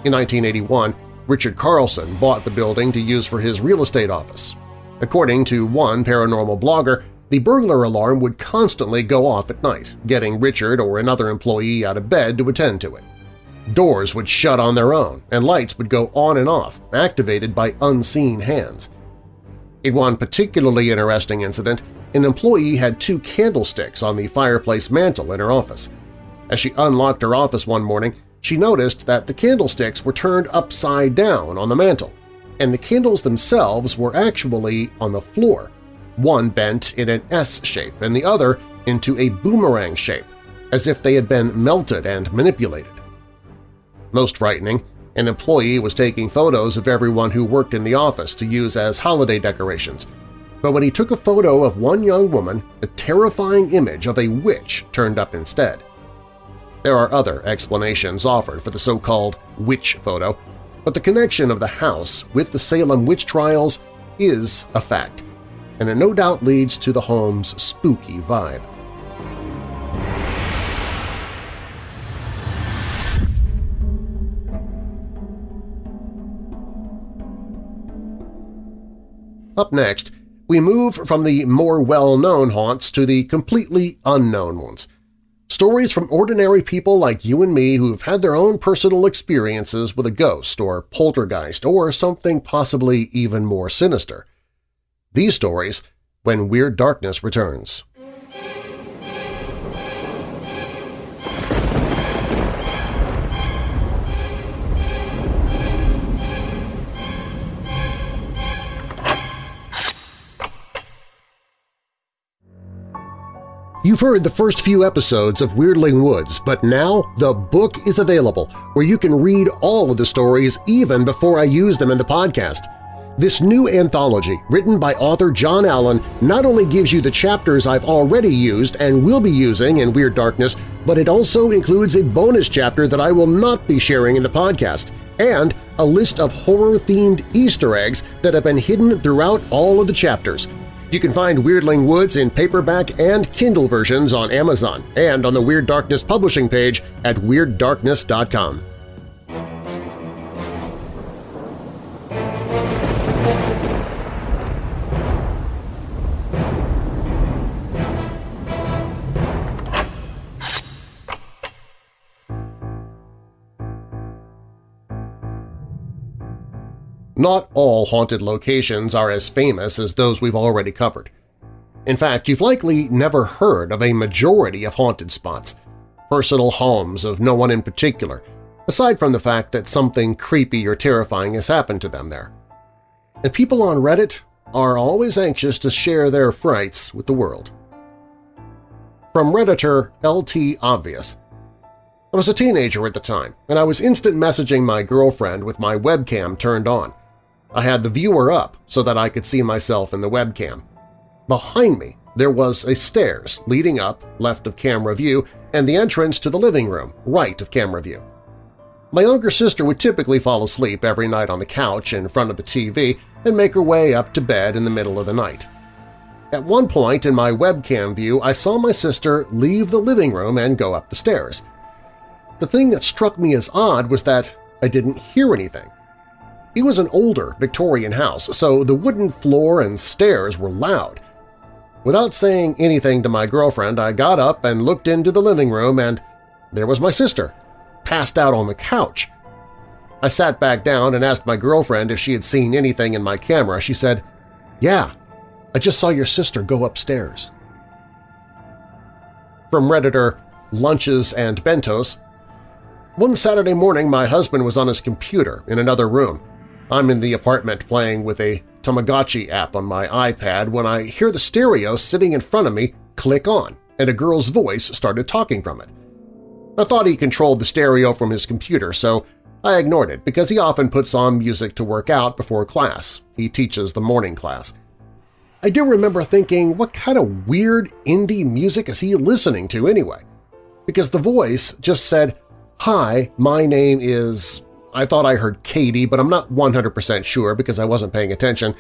In 1981, Richard Carlson bought the building to use for his real estate office, According to one paranormal blogger, the burglar alarm would constantly go off at night, getting Richard or another employee out of bed to attend to it. Doors would shut on their own, and lights would go on and off, activated by unseen hands. In one particularly interesting incident, an employee had two candlesticks on the fireplace mantel in her office. As she unlocked her office one morning, she noticed that the candlesticks were turned upside down on the mantel, and the candles themselves were actually on the floor, one bent in an S shape and the other into a boomerang shape, as if they had been melted and manipulated. Most frightening, an employee was taking photos of everyone who worked in the office to use as holiday decorations, but when he took a photo of one young woman, a terrifying image of a witch turned up instead. There are other explanations offered for the so-called witch photo, but the connection of the house with the Salem witch trials is a fact, and it no doubt leads to the home's spooky vibe. Up next, we move from the more well-known haunts to the completely unknown ones – Stories from ordinary people like you and me who've had their own personal experiences with a ghost or poltergeist or something possibly even more sinister. These stories when Weird Darkness returns. You've heard the first few episodes of Weirdling Woods, but now the book is available where you can read all of the stories even before I use them in the podcast. This new anthology, written by author John Allen, not only gives you the chapters I've already used and will be using in Weird Darkness, but it also includes a bonus chapter that I will not be sharing in the podcast, and a list of horror-themed Easter eggs that have been hidden throughout all of the chapters – you can find Weirdling Woods in paperback and Kindle versions on Amazon and on the Weird Darkness publishing page at WeirdDarkness.com. Not all haunted locations are as famous as those we've already covered. In fact, you've likely never heard of a majority of haunted spots, personal homes of no one in particular, aside from the fact that something creepy or terrifying has happened to them there. And people on Reddit are always anxious to share their frights with the world. From Redditor LT Obvious I was a teenager at the time, and I was instant messaging my girlfriend with my webcam turned on. I had the viewer up so that I could see myself in the webcam. Behind me, there was a stairs leading up left of camera view and the entrance to the living room right of camera view. My younger sister would typically fall asleep every night on the couch in front of the TV and make her way up to bed in the middle of the night. At one point in my webcam view, I saw my sister leave the living room and go up the stairs. The thing that struck me as odd was that I didn't hear anything. It was an older Victorian house, so the wooden floor and stairs were loud. Without saying anything to my girlfriend, I got up and looked into the living room and there was my sister, passed out on the couch. I sat back down and asked my girlfriend if she had seen anything in my camera. She said, yeah, I just saw your sister go upstairs. From Redditor Lunches and Bentos One Saturday morning my husband was on his computer in another room. I'm in the apartment playing with a Tamagotchi app on my iPad when I hear the stereo sitting in front of me click on, and a girl's voice started talking from it. I thought he controlled the stereo from his computer, so I ignored it because he often puts on music to work out before class. He teaches the morning class. I do remember thinking, what kind of weird indie music is he listening to anyway? Because the voice just said, Hi, my name is I thought I heard Katie, but I'm not 100% sure because I wasn't paying attention.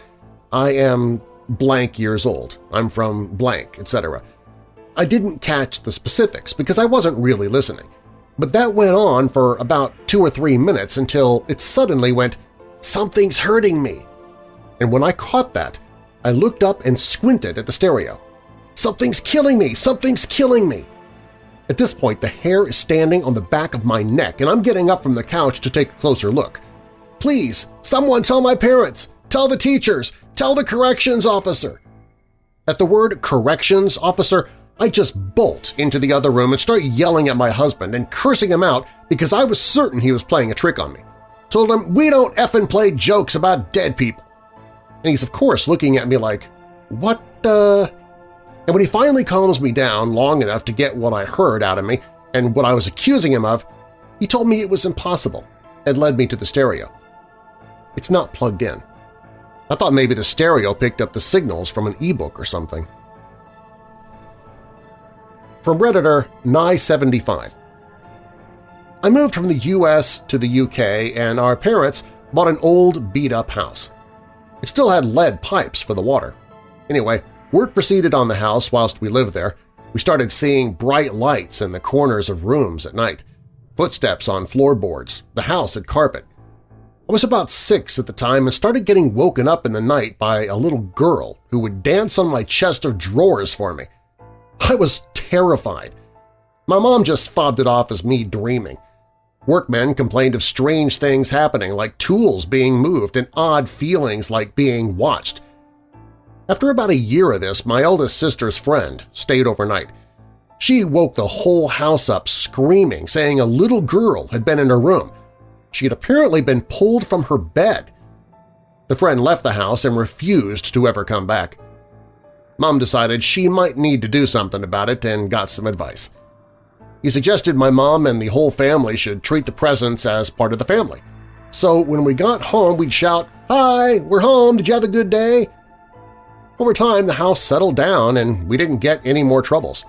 I am blank years old. I'm from blank, etc. I didn't catch the specifics because I wasn't really listening. But that went on for about two or three minutes until it suddenly went, something's hurting me. And when I caught that, I looked up and squinted at the stereo. Something's killing me! Something's killing me! At this point, the hair is standing on the back of my neck, and I'm getting up from the couch to take a closer look. Please, someone tell my parents! Tell the teachers! Tell the corrections officer! At the word corrections officer, I just bolt into the other room and start yelling at my husband and cursing him out because I was certain he was playing a trick on me. Told him, we don't effing play jokes about dead people. And he's of course looking at me like, what the… And when he finally calms me down long enough to get what I heard out of me and what I was accusing him of, he told me it was impossible and led me to the stereo. It's not plugged in. I thought maybe the stereo picked up the signals from an e-book or something. From Redditor Nye75 I moved from the US to the UK and our parents bought an old beat-up house. It still had lead pipes for the water. Anyway, Work proceeded on the house whilst we lived there. We started seeing bright lights in the corners of rooms at night, footsteps on floorboards, the house had carpet. I was about six at the time and started getting woken up in the night by a little girl who would dance on my chest of drawers for me. I was terrified. My mom just fobbed it off as me dreaming. Workmen complained of strange things happening like tools being moved and odd feelings like being watched. After about a year of this, my eldest sister's friend stayed overnight. She woke the whole house up screaming, saying a little girl had been in her room. She had apparently been pulled from her bed. The friend left the house and refused to ever come back. Mom decided she might need to do something about it and got some advice. He suggested my mom and the whole family should treat the presents as part of the family. So when we got home, we'd shout, Hi, we're home, did you have a good day? Over time, the house settled down and we didn't get any more troubles.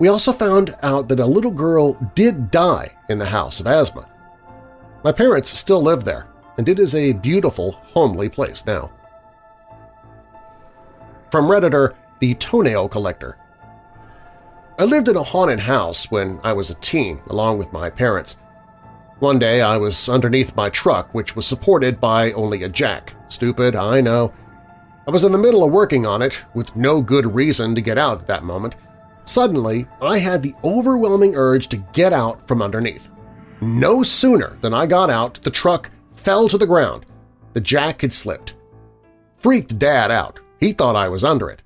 We also found out that a little girl did die in the house of asthma. My parents still live there, and it is a beautiful, homely place now. From Redditor The Toenail Collector I lived in a haunted house when I was a teen, along with my parents. One day I was underneath my truck, which was supported by only a jack. Stupid, I know. I was in the middle of working on it, with no good reason to get out at that moment. Suddenly, I had the overwhelming urge to get out from underneath. No sooner than I got out, the truck fell to the ground. The jack had slipped. Freaked Dad out. He thought I was under it.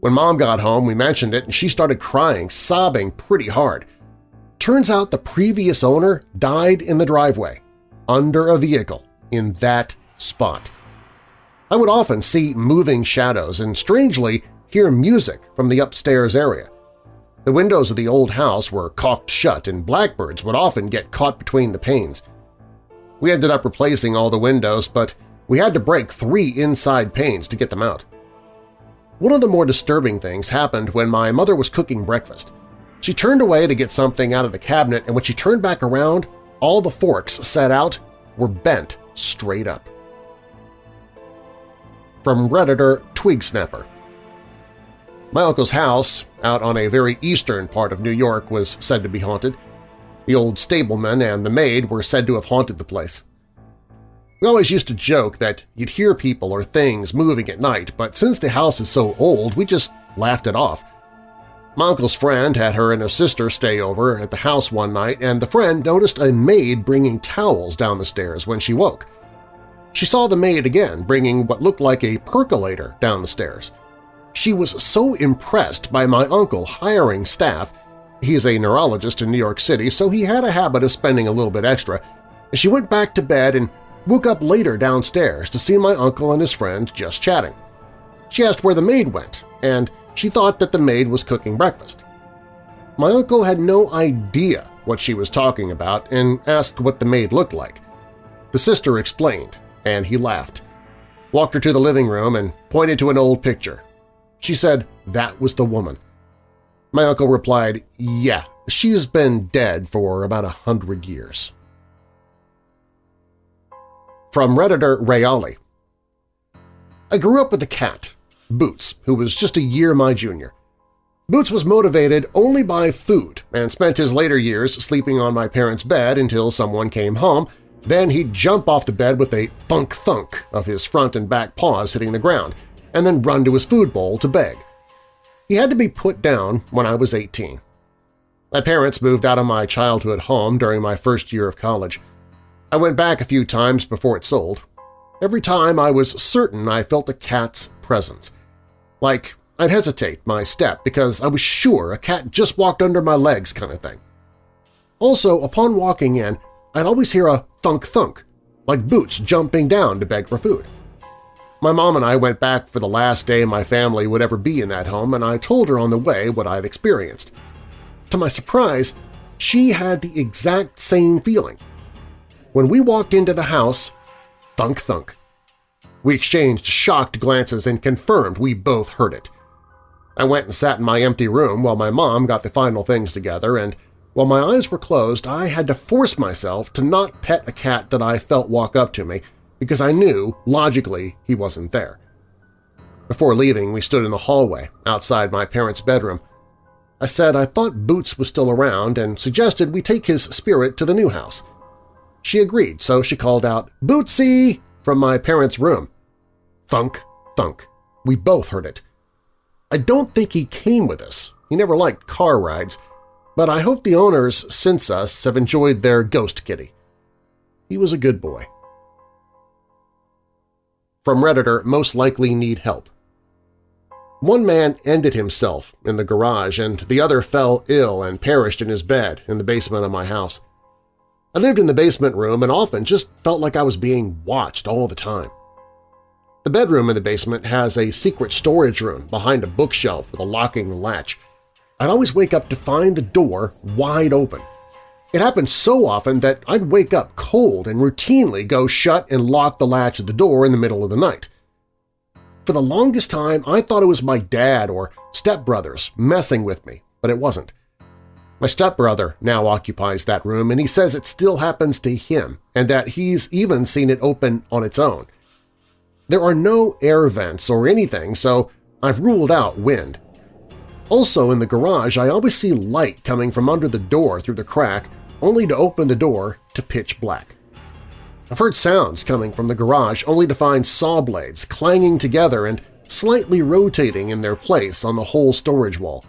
When Mom got home, we mentioned it and she started crying, sobbing pretty hard. Turns out the previous owner died in the driveway, under a vehicle, in that spot. I would often see moving shadows and, strangely, hear music from the upstairs area. The windows of the old house were caulked shut and blackbirds would often get caught between the panes. We ended up replacing all the windows, but we had to break three inside panes to get them out. One of the more disturbing things happened when my mother was cooking breakfast. She turned away to get something out of the cabinet, and when she turned back around, all the forks set out were bent straight up. From Redditor Twigsnapper. My uncle's house, out on a very eastern part of New York, was said to be haunted. The old stableman and the maid were said to have haunted the place. We always used to joke that you'd hear people or things moving at night, but since the house is so old, we just laughed it off. My uncle's friend had her and her sister stay over at the house one night, and the friend noticed a maid bringing towels down the stairs when she woke. She saw the maid again bringing what looked like a percolator down the stairs. She was so impressed by my uncle hiring staff He's a neurologist in New York City, so he had a habit of spending a little bit extra. She went back to bed and woke up later downstairs to see my uncle and his friend just chatting. She asked where the maid went, and she thought that the maid was cooking breakfast. My uncle had no idea what she was talking about and asked what the maid looked like. The sister explained, and he laughed, walked her to the living room and pointed to an old picture. She said that was the woman. My uncle replied, yeah, she's been dead for about a hundred years. From Redditor Rayali I grew up with a cat, Boots, who was just a year my junior. Boots was motivated only by food and spent his later years sleeping on my parents' bed until someone came home, then he'd jump off the bed with a thunk-thunk of his front and back paws hitting the ground, and then run to his food bowl to beg. He had to be put down when I was 18. My parents moved out of my childhood home during my first year of college. I went back a few times before it sold. Every time I was certain I felt a cat's presence. Like I'd hesitate my step because I was sure a cat just walked under my legs kind of thing. Also, upon walking in, I'd always hear a thunk-thunk, like boots jumping down to beg for food. My mom and I went back for the last day my family would ever be in that home, and I told her on the way what I'd experienced. To my surprise, she had the exact same feeling. When we walked into the house, thunk-thunk. We exchanged shocked glances and confirmed we both heard it. I went and sat in my empty room while my mom got the final things together, and while my eyes were closed, I had to force myself to not pet a cat that I felt walk up to me because I knew, logically, he wasn't there. Before leaving, we stood in the hallway outside my parents' bedroom. I said I thought Boots was still around and suggested we take his spirit to the new house. She agreed, so she called out, "Bootsy!" from my parents' room. Thunk, thunk. We both heard it. I don't think he came with us. He never liked car rides, but I hope the owners since us have enjoyed their ghost kitty. He was a good boy. From Redditor Most Likely Need Help One man ended himself in the garage and the other fell ill and perished in his bed in the basement of my house. I lived in the basement room and often just felt like I was being watched all the time. The bedroom in the basement has a secret storage room behind a bookshelf with a locking latch. I'd always wake up to find the door wide open, it happened so often that I'd wake up cold and routinely go shut and lock the latch of the door in the middle of the night. For the longest time, I thought it was my dad or stepbrothers messing with me, but it wasn't. My stepbrother now occupies that room, and he says it still happens to him and that he's even seen it open on its own. There are no air vents or anything, so I've ruled out wind. Also in the garage, I always see light coming from under the door through the crack only to open the door to pitch black. I've heard sounds coming from the garage only to find saw blades clanging together and slightly rotating in their place on the whole storage wall.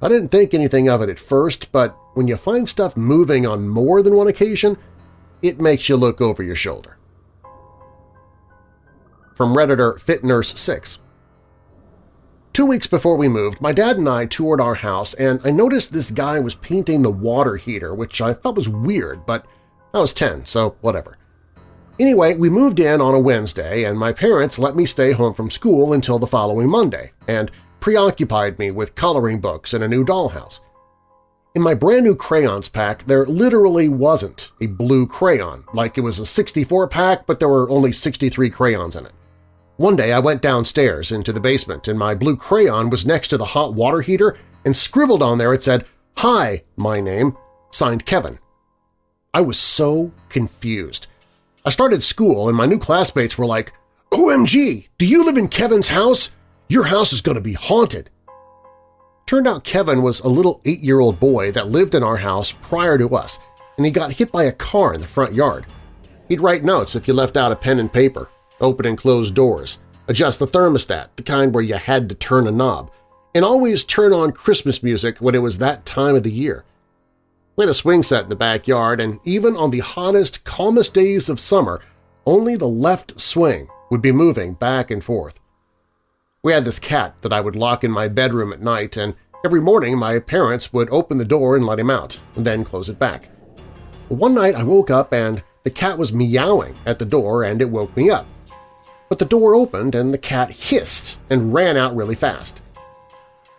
I didn't think anything of it at first, but when you find stuff moving on more than one occasion, it makes you look over your shoulder. From Redditor FitNurse6 Two weeks before we moved, my dad and I toured our house and I noticed this guy was painting the water heater, which I thought was weird, but I was 10, so whatever. Anyway, we moved in on a Wednesday and my parents let me stay home from school until the following Monday and preoccupied me with coloring books and a new dollhouse. In my brand new crayons pack, there literally wasn't a blue crayon, like it was a 64 pack but there were only 63 crayons in it. One day I went downstairs into the basement and my blue crayon was next to the hot water heater and scribbled on there it said, Hi, my name, signed Kevin. I was so confused. I started school and my new classmates were like, OMG, do you live in Kevin's house? Your house is going to be haunted. Turned out Kevin was a little eight-year-old boy that lived in our house prior to us, and he got hit by a car in the front yard. He'd write notes if you left out a pen and paper, open and close doors, adjust the thermostat, the kind where you had to turn a knob, and always turn on Christmas music when it was that time of the year. We had a swing set in the backyard, and even on the hottest, calmest days of summer, only the left swing would be moving back and forth. We had this cat that I would lock in my bedroom at night, and every morning my parents would open the door and let him out, and then close it back. One night I woke up and the cat was meowing at the door and it woke me up but the door opened and the cat hissed and ran out really fast.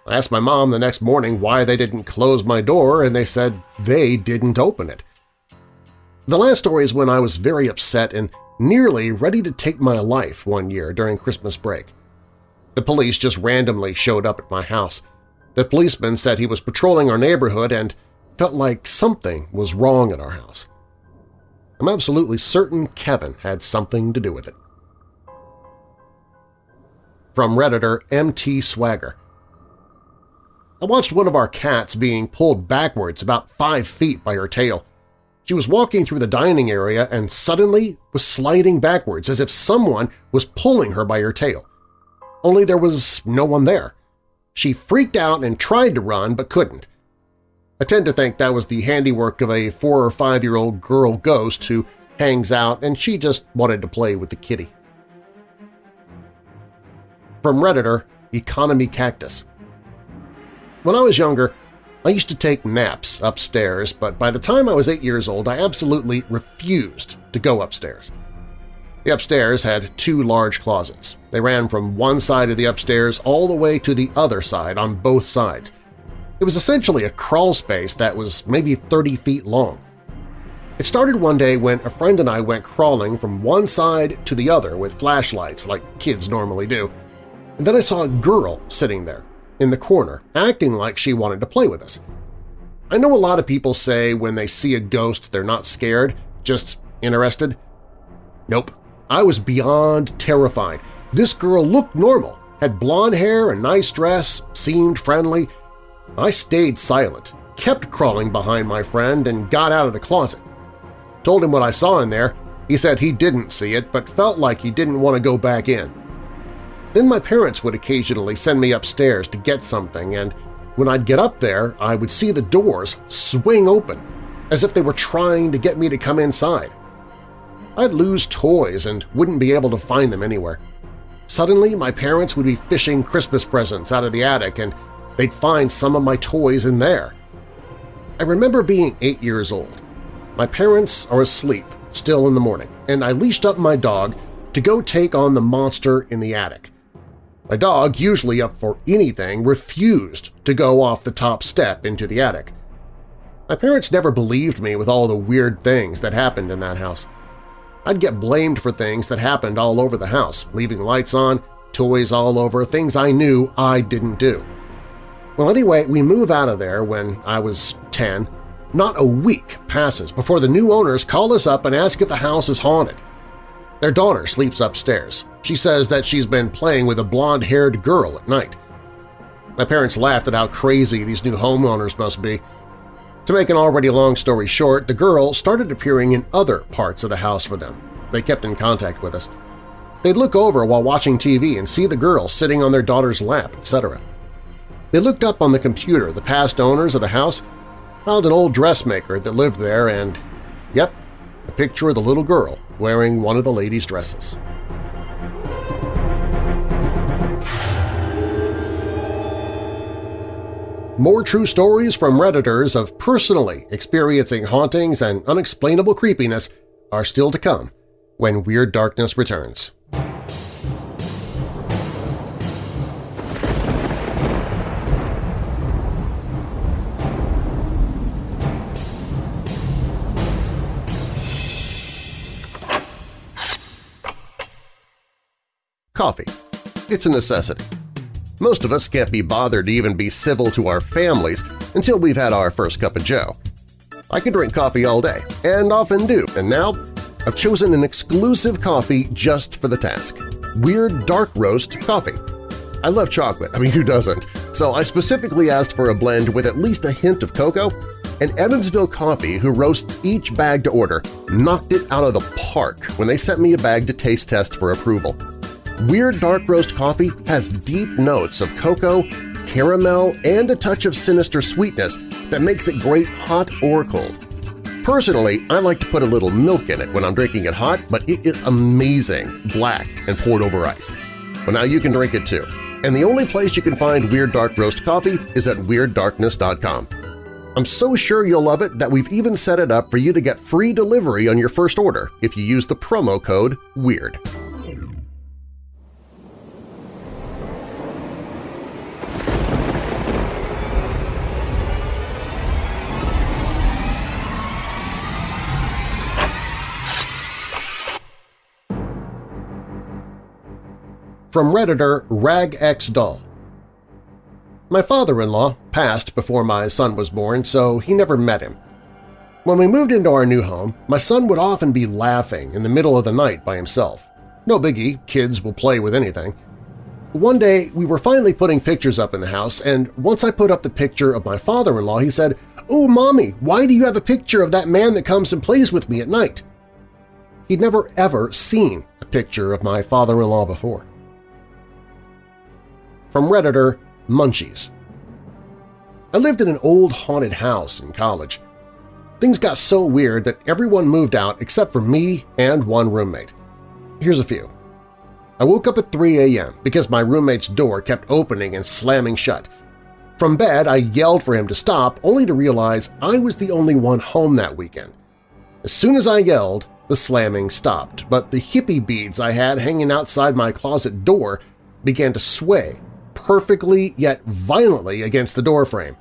I asked my mom the next morning why they didn't close my door and they said they didn't open it. The last story is when I was very upset and nearly ready to take my life one year during Christmas break. The police just randomly showed up at my house. The policeman said he was patrolling our neighborhood and felt like something was wrong at our house. I'm absolutely certain Kevin had something to do with it. From Redditor MT Swagger I watched one of our cats being pulled backwards about five feet by her tail. She was walking through the dining area and suddenly was sliding backwards as if someone was pulling her by her tail. Only there was no one there. She freaked out and tried to run but couldn't. I tend to think that was the handiwork of a four- or five-year-old girl ghost who hangs out and she just wanted to play with the kitty. From Redditor, Economy Cactus When I was younger, I used to take naps upstairs, but by the time I was eight years old, I absolutely refused to go upstairs. The upstairs had two large closets. They ran from one side of the upstairs all the way to the other side on both sides. It was essentially a crawl space that was maybe 30 feet long. It started one day when a friend and I went crawling from one side to the other with flashlights like kids normally do, and then I saw a girl sitting there, in the corner, acting like she wanted to play with us. I know a lot of people say when they see a ghost they're not scared, just interested. Nope, I was beyond terrified. This girl looked normal, had blonde hair, a nice dress, seemed friendly. I stayed silent, kept crawling behind my friend, and got out of the closet. Told him what I saw in there. He said he didn't see it but felt like he didn't want to go back in. Then my parents would occasionally send me upstairs to get something, and when I'd get up there, I would see the doors swing open, as if they were trying to get me to come inside. I'd lose toys and wouldn't be able to find them anywhere. Suddenly, my parents would be fishing Christmas presents out of the attic and they'd find some of my toys in there. I remember being eight years old. My parents are asleep, still in the morning, and I leashed up my dog to go take on the monster in the attic. My dog, usually up for anything, refused to go off the top step into the attic. My parents never believed me with all the weird things that happened in that house. I'd get blamed for things that happened all over the house, leaving lights on, toys all over, things I knew I didn't do. Well, anyway, we move out of there when I was 10. Not a week passes before the new owners call us up and ask if the house is haunted. Their daughter sleeps upstairs. She says that she's been playing with a blonde-haired girl at night. My parents laughed at how crazy these new homeowners must be. To make an already long story short, the girl started appearing in other parts of the house for them. They kept in contact with us. They'd look over while watching TV and see the girl sitting on their daughter's lap, etc. They looked up on the computer the past owners of the house, found an old dressmaker that lived there, and, yep, a picture of the little girl wearing one of the ladies' dresses. More true stories from Redditors of personally experiencing hauntings and unexplainable creepiness are still to come when Weird Darkness returns. Coffee. It's a necessity. Most of us can't be bothered to even be civil to our families until we've had our first cup of joe. I can drink coffee all day, and often do, and now I've chosen an exclusive coffee just for the task – Weird Dark Roast Coffee. I love chocolate, I mean who doesn't, so I specifically asked for a blend with at least a hint of cocoa, and Evansville Coffee, who roasts each bag to order, knocked it out of the park when they sent me a bag to taste test for approval. Weird Dark Roast coffee has deep notes of cocoa, caramel, and a touch of sinister sweetness that makes it great hot or cold. Personally, I like to put a little milk in it when I'm drinking it hot, but it is amazing, black and poured over ice. Well, now you can drink it too. And the only place you can find Weird Dark Roast coffee is at WeirdDarkness.com. I'm so sure you'll love it that we've even set it up for you to get free delivery on your first order if you use the promo code WEIRD. From Redditor RagXDull My father-in-law passed before my son was born, so he never met him. When we moved into our new home, my son would often be laughing in the middle of the night by himself. No biggie, kids will play with anything. One day, we were finally putting pictures up in the house, and once I put up the picture of my father-in-law, he said, "'Oh, Mommy, why do you have a picture of that man that comes and plays with me at night?' He'd never ever seen a picture of my father-in-law before. From Redditor Munchies I lived in an old haunted house in college. Things got so weird that everyone moved out except for me and one roommate. Here's a few. I woke up at 3 a.m. because my roommate's door kept opening and slamming shut. From bed, I yelled for him to stop, only to realize I was the only one home that weekend. As soon as I yelled, the slamming stopped, but the hippie beads I had hanging outside my closet door began to sway perfectly yet violently against the doorframe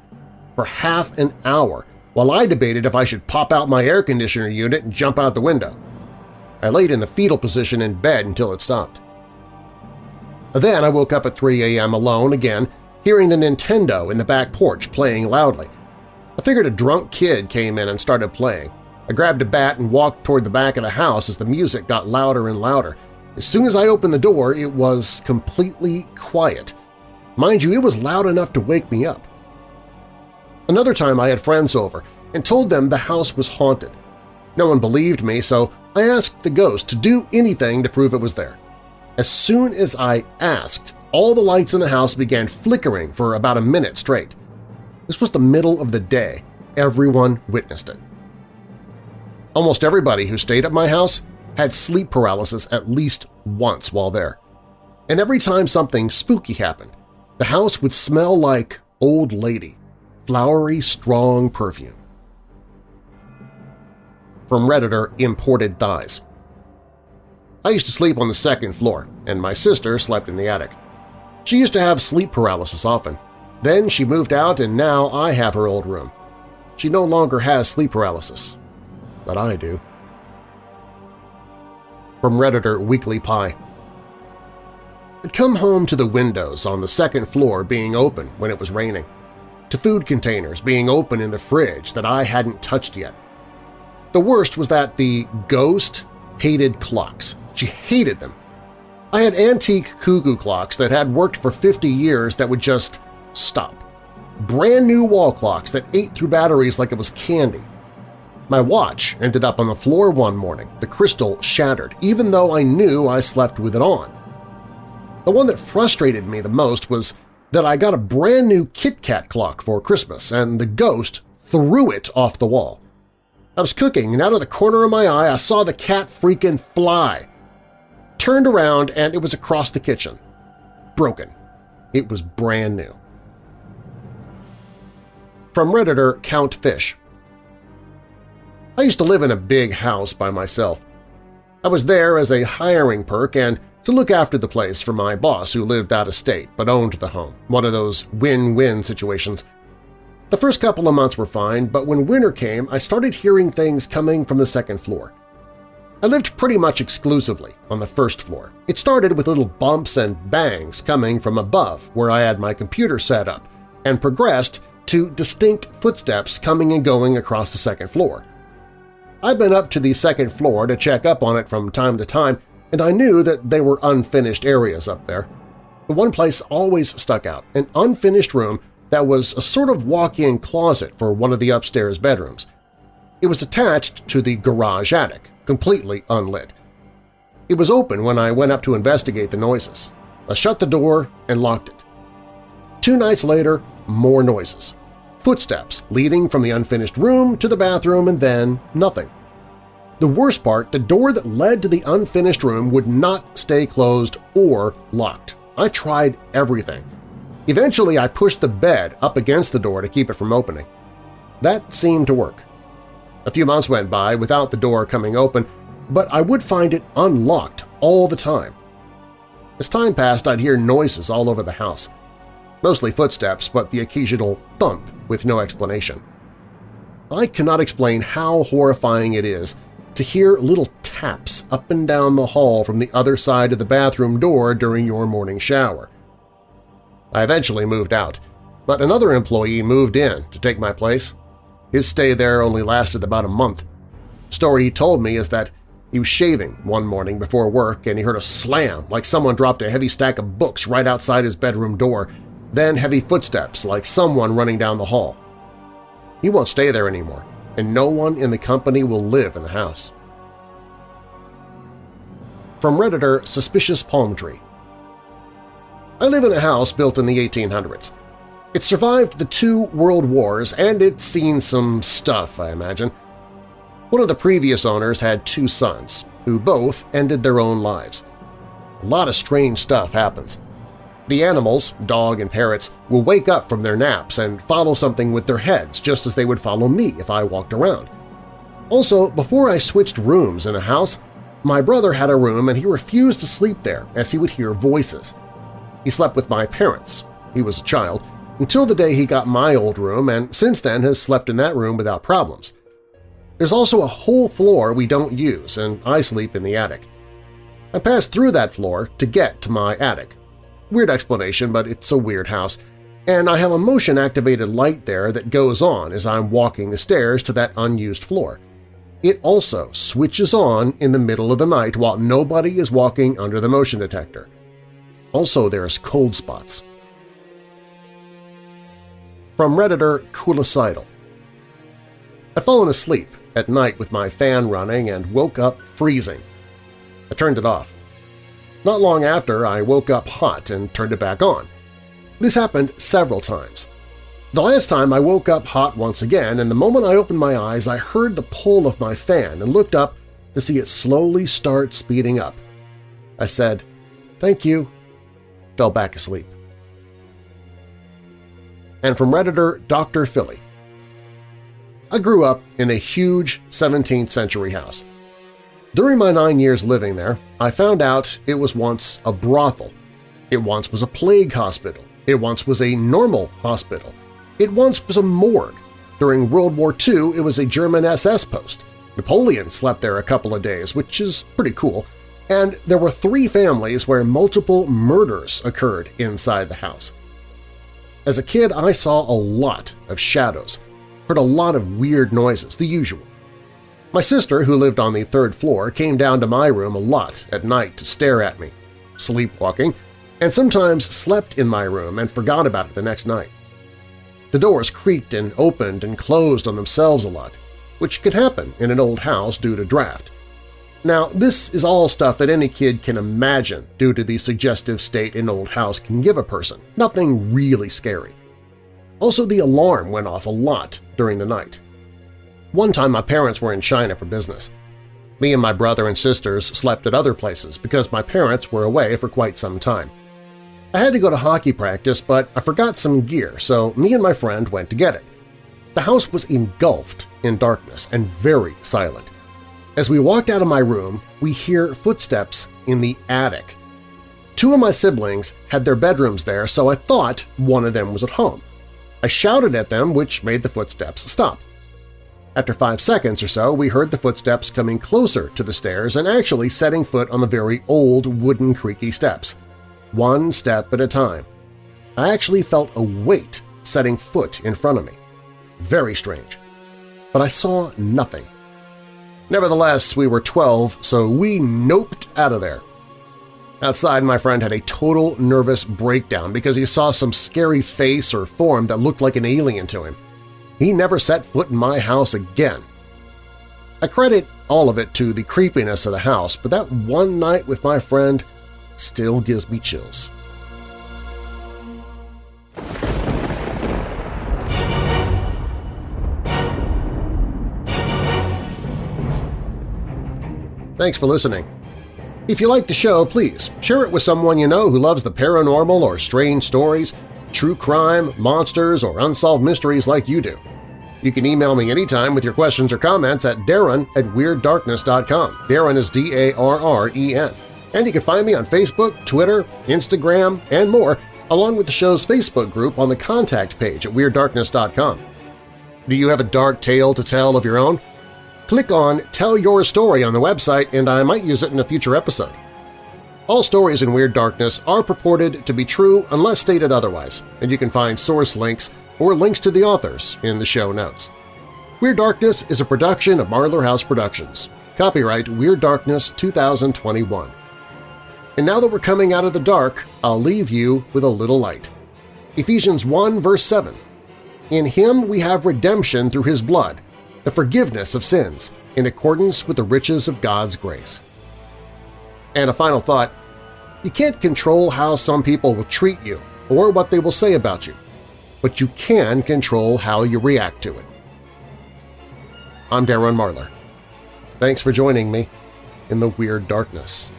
for half an hour while I debated if I should pop out my air conditioner unit and jump out the window. I laid in the fetal position in bed until it stopped. Then I woke up at 3 a.m. alone again, hearing the Nintendo in the back porch playing loudly. I figured a drunk kid came in and started playing. I grabbed a bat and walked toward the back of the house as the music got louder and louder. As soon as I opened the door, it was completely quiet. Mind you, it was loud enough to wake me up. Another time I had friends over and told them the house was haunted. No one believed me, so I asked the ghost to do anything to prove it was there. As soon as I asked, all the lights in the house began flickering for about a minute straight. This was the middle of the day. Everyone witnessed it. Almost everybody who stayed at my house had sleep paralysis at least once while there. And every time something spooky happened, the house would smell like old lady, flowery, strong perfume. From Redditor Imported Thighs I used to sleep on the second floor, and my sister slept in the attic. She used to have sleep paralysis often. Then she moved out and now I have her old room. She no longer has sleep paralysis, but I do. From Redditor Weekly Pie Come home to the windows on the second floor being open when it was raining, to food containers being open in the fridge that I hadn't touched yet. The worst was that the ghost hated clocks. She hated them. I had antique cuckoo clocks that had worked for 50 years that would just stop. Brand new wall clocks that ate through batteries like it was candy. My watch ended up on the floor one morning, the crystal shattered, even though I knew I slept with it on. The one that frustrated me the most was that I got a brand new Kit Kat clock for Christmas and the ghost threw it off the wall. I was cooking and out of the corner of my eye I saw the cat freaking fly. Turned around and it was across the kitchen. Broken. It was brand new. From Redditor Count Fish I used to live in a big house by myself. I was there as a hiring perk and to look after the place for my boss who lived out of state but owned the home, one of those win-win situations. The first couple of months were fine, but when winter came I started hearing things coming from the second floor. I lived pretty much exclusively on the first floor. It started with little bumps and bangs coming from above where I had my computer set up, and progressed to distinct footsteps coming and going across the second floor. I've been up to the second floor to check up on it from time to time, and I knew that there were unfinished areas up there. The one place always stuck out, an unfinished room that was a sort of walk-in closet for one of the upstairs bedrooms. It was attached to the garage attic, completely unlit. It was open when I went up to investigate the noises. I shut the door and locked it. Two nights later, more noises footsteps leading from the unfinished room to the bathroom and then nothing. The worst part, the door that led to the unfinished room would not stay closed or locked. I tried everything. Eventually, I pushed the bed up against the door to keep it from opening. That seemed to work. A few months went by without the door coming open, but I would find it unlocked all the time. As time passed, I'd hear noises all over the house mostly footsteps but the occasional thump with no explanation. I cannot explain how horrifying it is to hear little taps up and down the hall from the other side of the bathroom door during your morning shower. I eventually moved out, but another employee moved in to take my place. His stay there only lasted about a month. The story he told me is that he was shaving one morning before work and he heard a slam like someone dropped a heavy stack of books right outside his bedroom door then heavy footsteps like someone running down the hall. He won't stay there anymore, and no one in the company will live in the house. From Redditor Suspicious Palm Tree I live in a house built in the 1800s. It survived the two world wars and it's seen some stuff, I imagine. One of the previous owners had two sons, who both ended their own lives. A lot of strange stuff happens. The animals, dog and parrots, will wake up from their naps and follow something with their heads just as they would follow me if I walked around. Also, before I switched rooms in a house, my brother had a room and he refused to sleep there as he would hear voices. He slept with my parents, he was a child, until the day he got my old room and since then has slept in that room without problems. There's also a whole floor we don't use and I sleep in the attic. I pass through that floor to get to my attic, Weird explanation, but it's a weird house, and I have a motion-activated light there that goes on as I'm walking the stairs to that unused floor. It also switches on in the middle of the night while nobody is walking under the motion detector. Also, there's cold spots. From Redditor Coolicidal I'd fallen asleep at night with my fan running and woke up freezing. I turned it off. Not long after, I woke up hot and turned it back on. This happened several times. The last time I woke up hot once again, and the moment I opened my eyes I heard the pull of my fan and looked up to see it slowly start speeding up. I said, thank you, fell back asleep. And from Redditor Dr. Philly. I grew up in a huge 17th century house. During my nine years living there, I found out it was once a brothel. It once was a plague hospital. It once was a normal hospital. It once was a morgue. During World War II, it was a German SS post. Napoleon slept there a couple of days, which is pretty cool, and there were three families where multiple murders occurred inside the house. As a kid, I saw a lot of shadows, heard a lot of weird noises, the usual. My sister, who lived on the third floor, came down to my room a lot at night to stare at me, sleepwalking, and sometimes slept in my room and forgot about it the next night. The doors creaked and opened and closed on themselves a lot, which could happen in an old house due to draft. Now, this is all stuff that any kid can imagine due to the suggestive state an old house can give a person, nothing really scary. Also, the alarm went off a lot during the night. One time my parents were in China for business. Me and my brother and sisters slept at other places because my parents were away for quite some time. I had to go to hockey practice, but I forgot some gear, so me and my friend went to get it. The house was engulfed in darkness and very silent. As we walked out of my room, we hear footsteps in the attic. Two of my siblings had their bedrooms there, so I thought one of them was at home. I shouted at them, which made the footsteps stop. After five seconds or so, we heard the footsteps coming closer to the stairs and actually setting foot on the very old wooden creaky steps, one step at a time. I actually felt a weight setting foot in front of me. Very strange. But I saw nothing. Nevertheless, we were 12, so we noped out of there. Outside, my friend had a total nervous breakdown because he saw some scary face or form that looked like an alien to him. He never set foot in my house again. I credit all of it to the creepiness of the house, but that one night with my friend still gives me chills. Thanks for listening. If you like the show, please share it with someone you know who loves the paranormal or strange stories, true crime, monsters, or unsolved mysteries like you do. You can email me anytime with your questions or comments at darren at WeirdDarkness.com. Darren is D-A-R-R-E-N. And you can find me on Facebook, Twitter, Instagram, and more, along with the show's Facebook group on the contact page at WeirdDarkness.com. Do you have a dark tale to tell of your own? Click on Tell Your Story on the website and I might use it in a future episode. All stories in Weird Darkness are purported to be true unless stated otherwise, and you can find source links or links to the authors in the show notes. Weird Darkness is a production of Marlar House Productions. Copyright Weird Darkness 2021. And now that we're coming out of the dark, I'll leave you with a little light. Ephesians 1 verse 7. In Him we have redemption through His blood, the forgiveness of sins, in accordance with the riches of God's grace. And a final thought, you can't control how some people will treat you or what they will say about you, but you can control how you react to it. I'm Darren Marlar. Thanks for joining me in the Weird Darkness.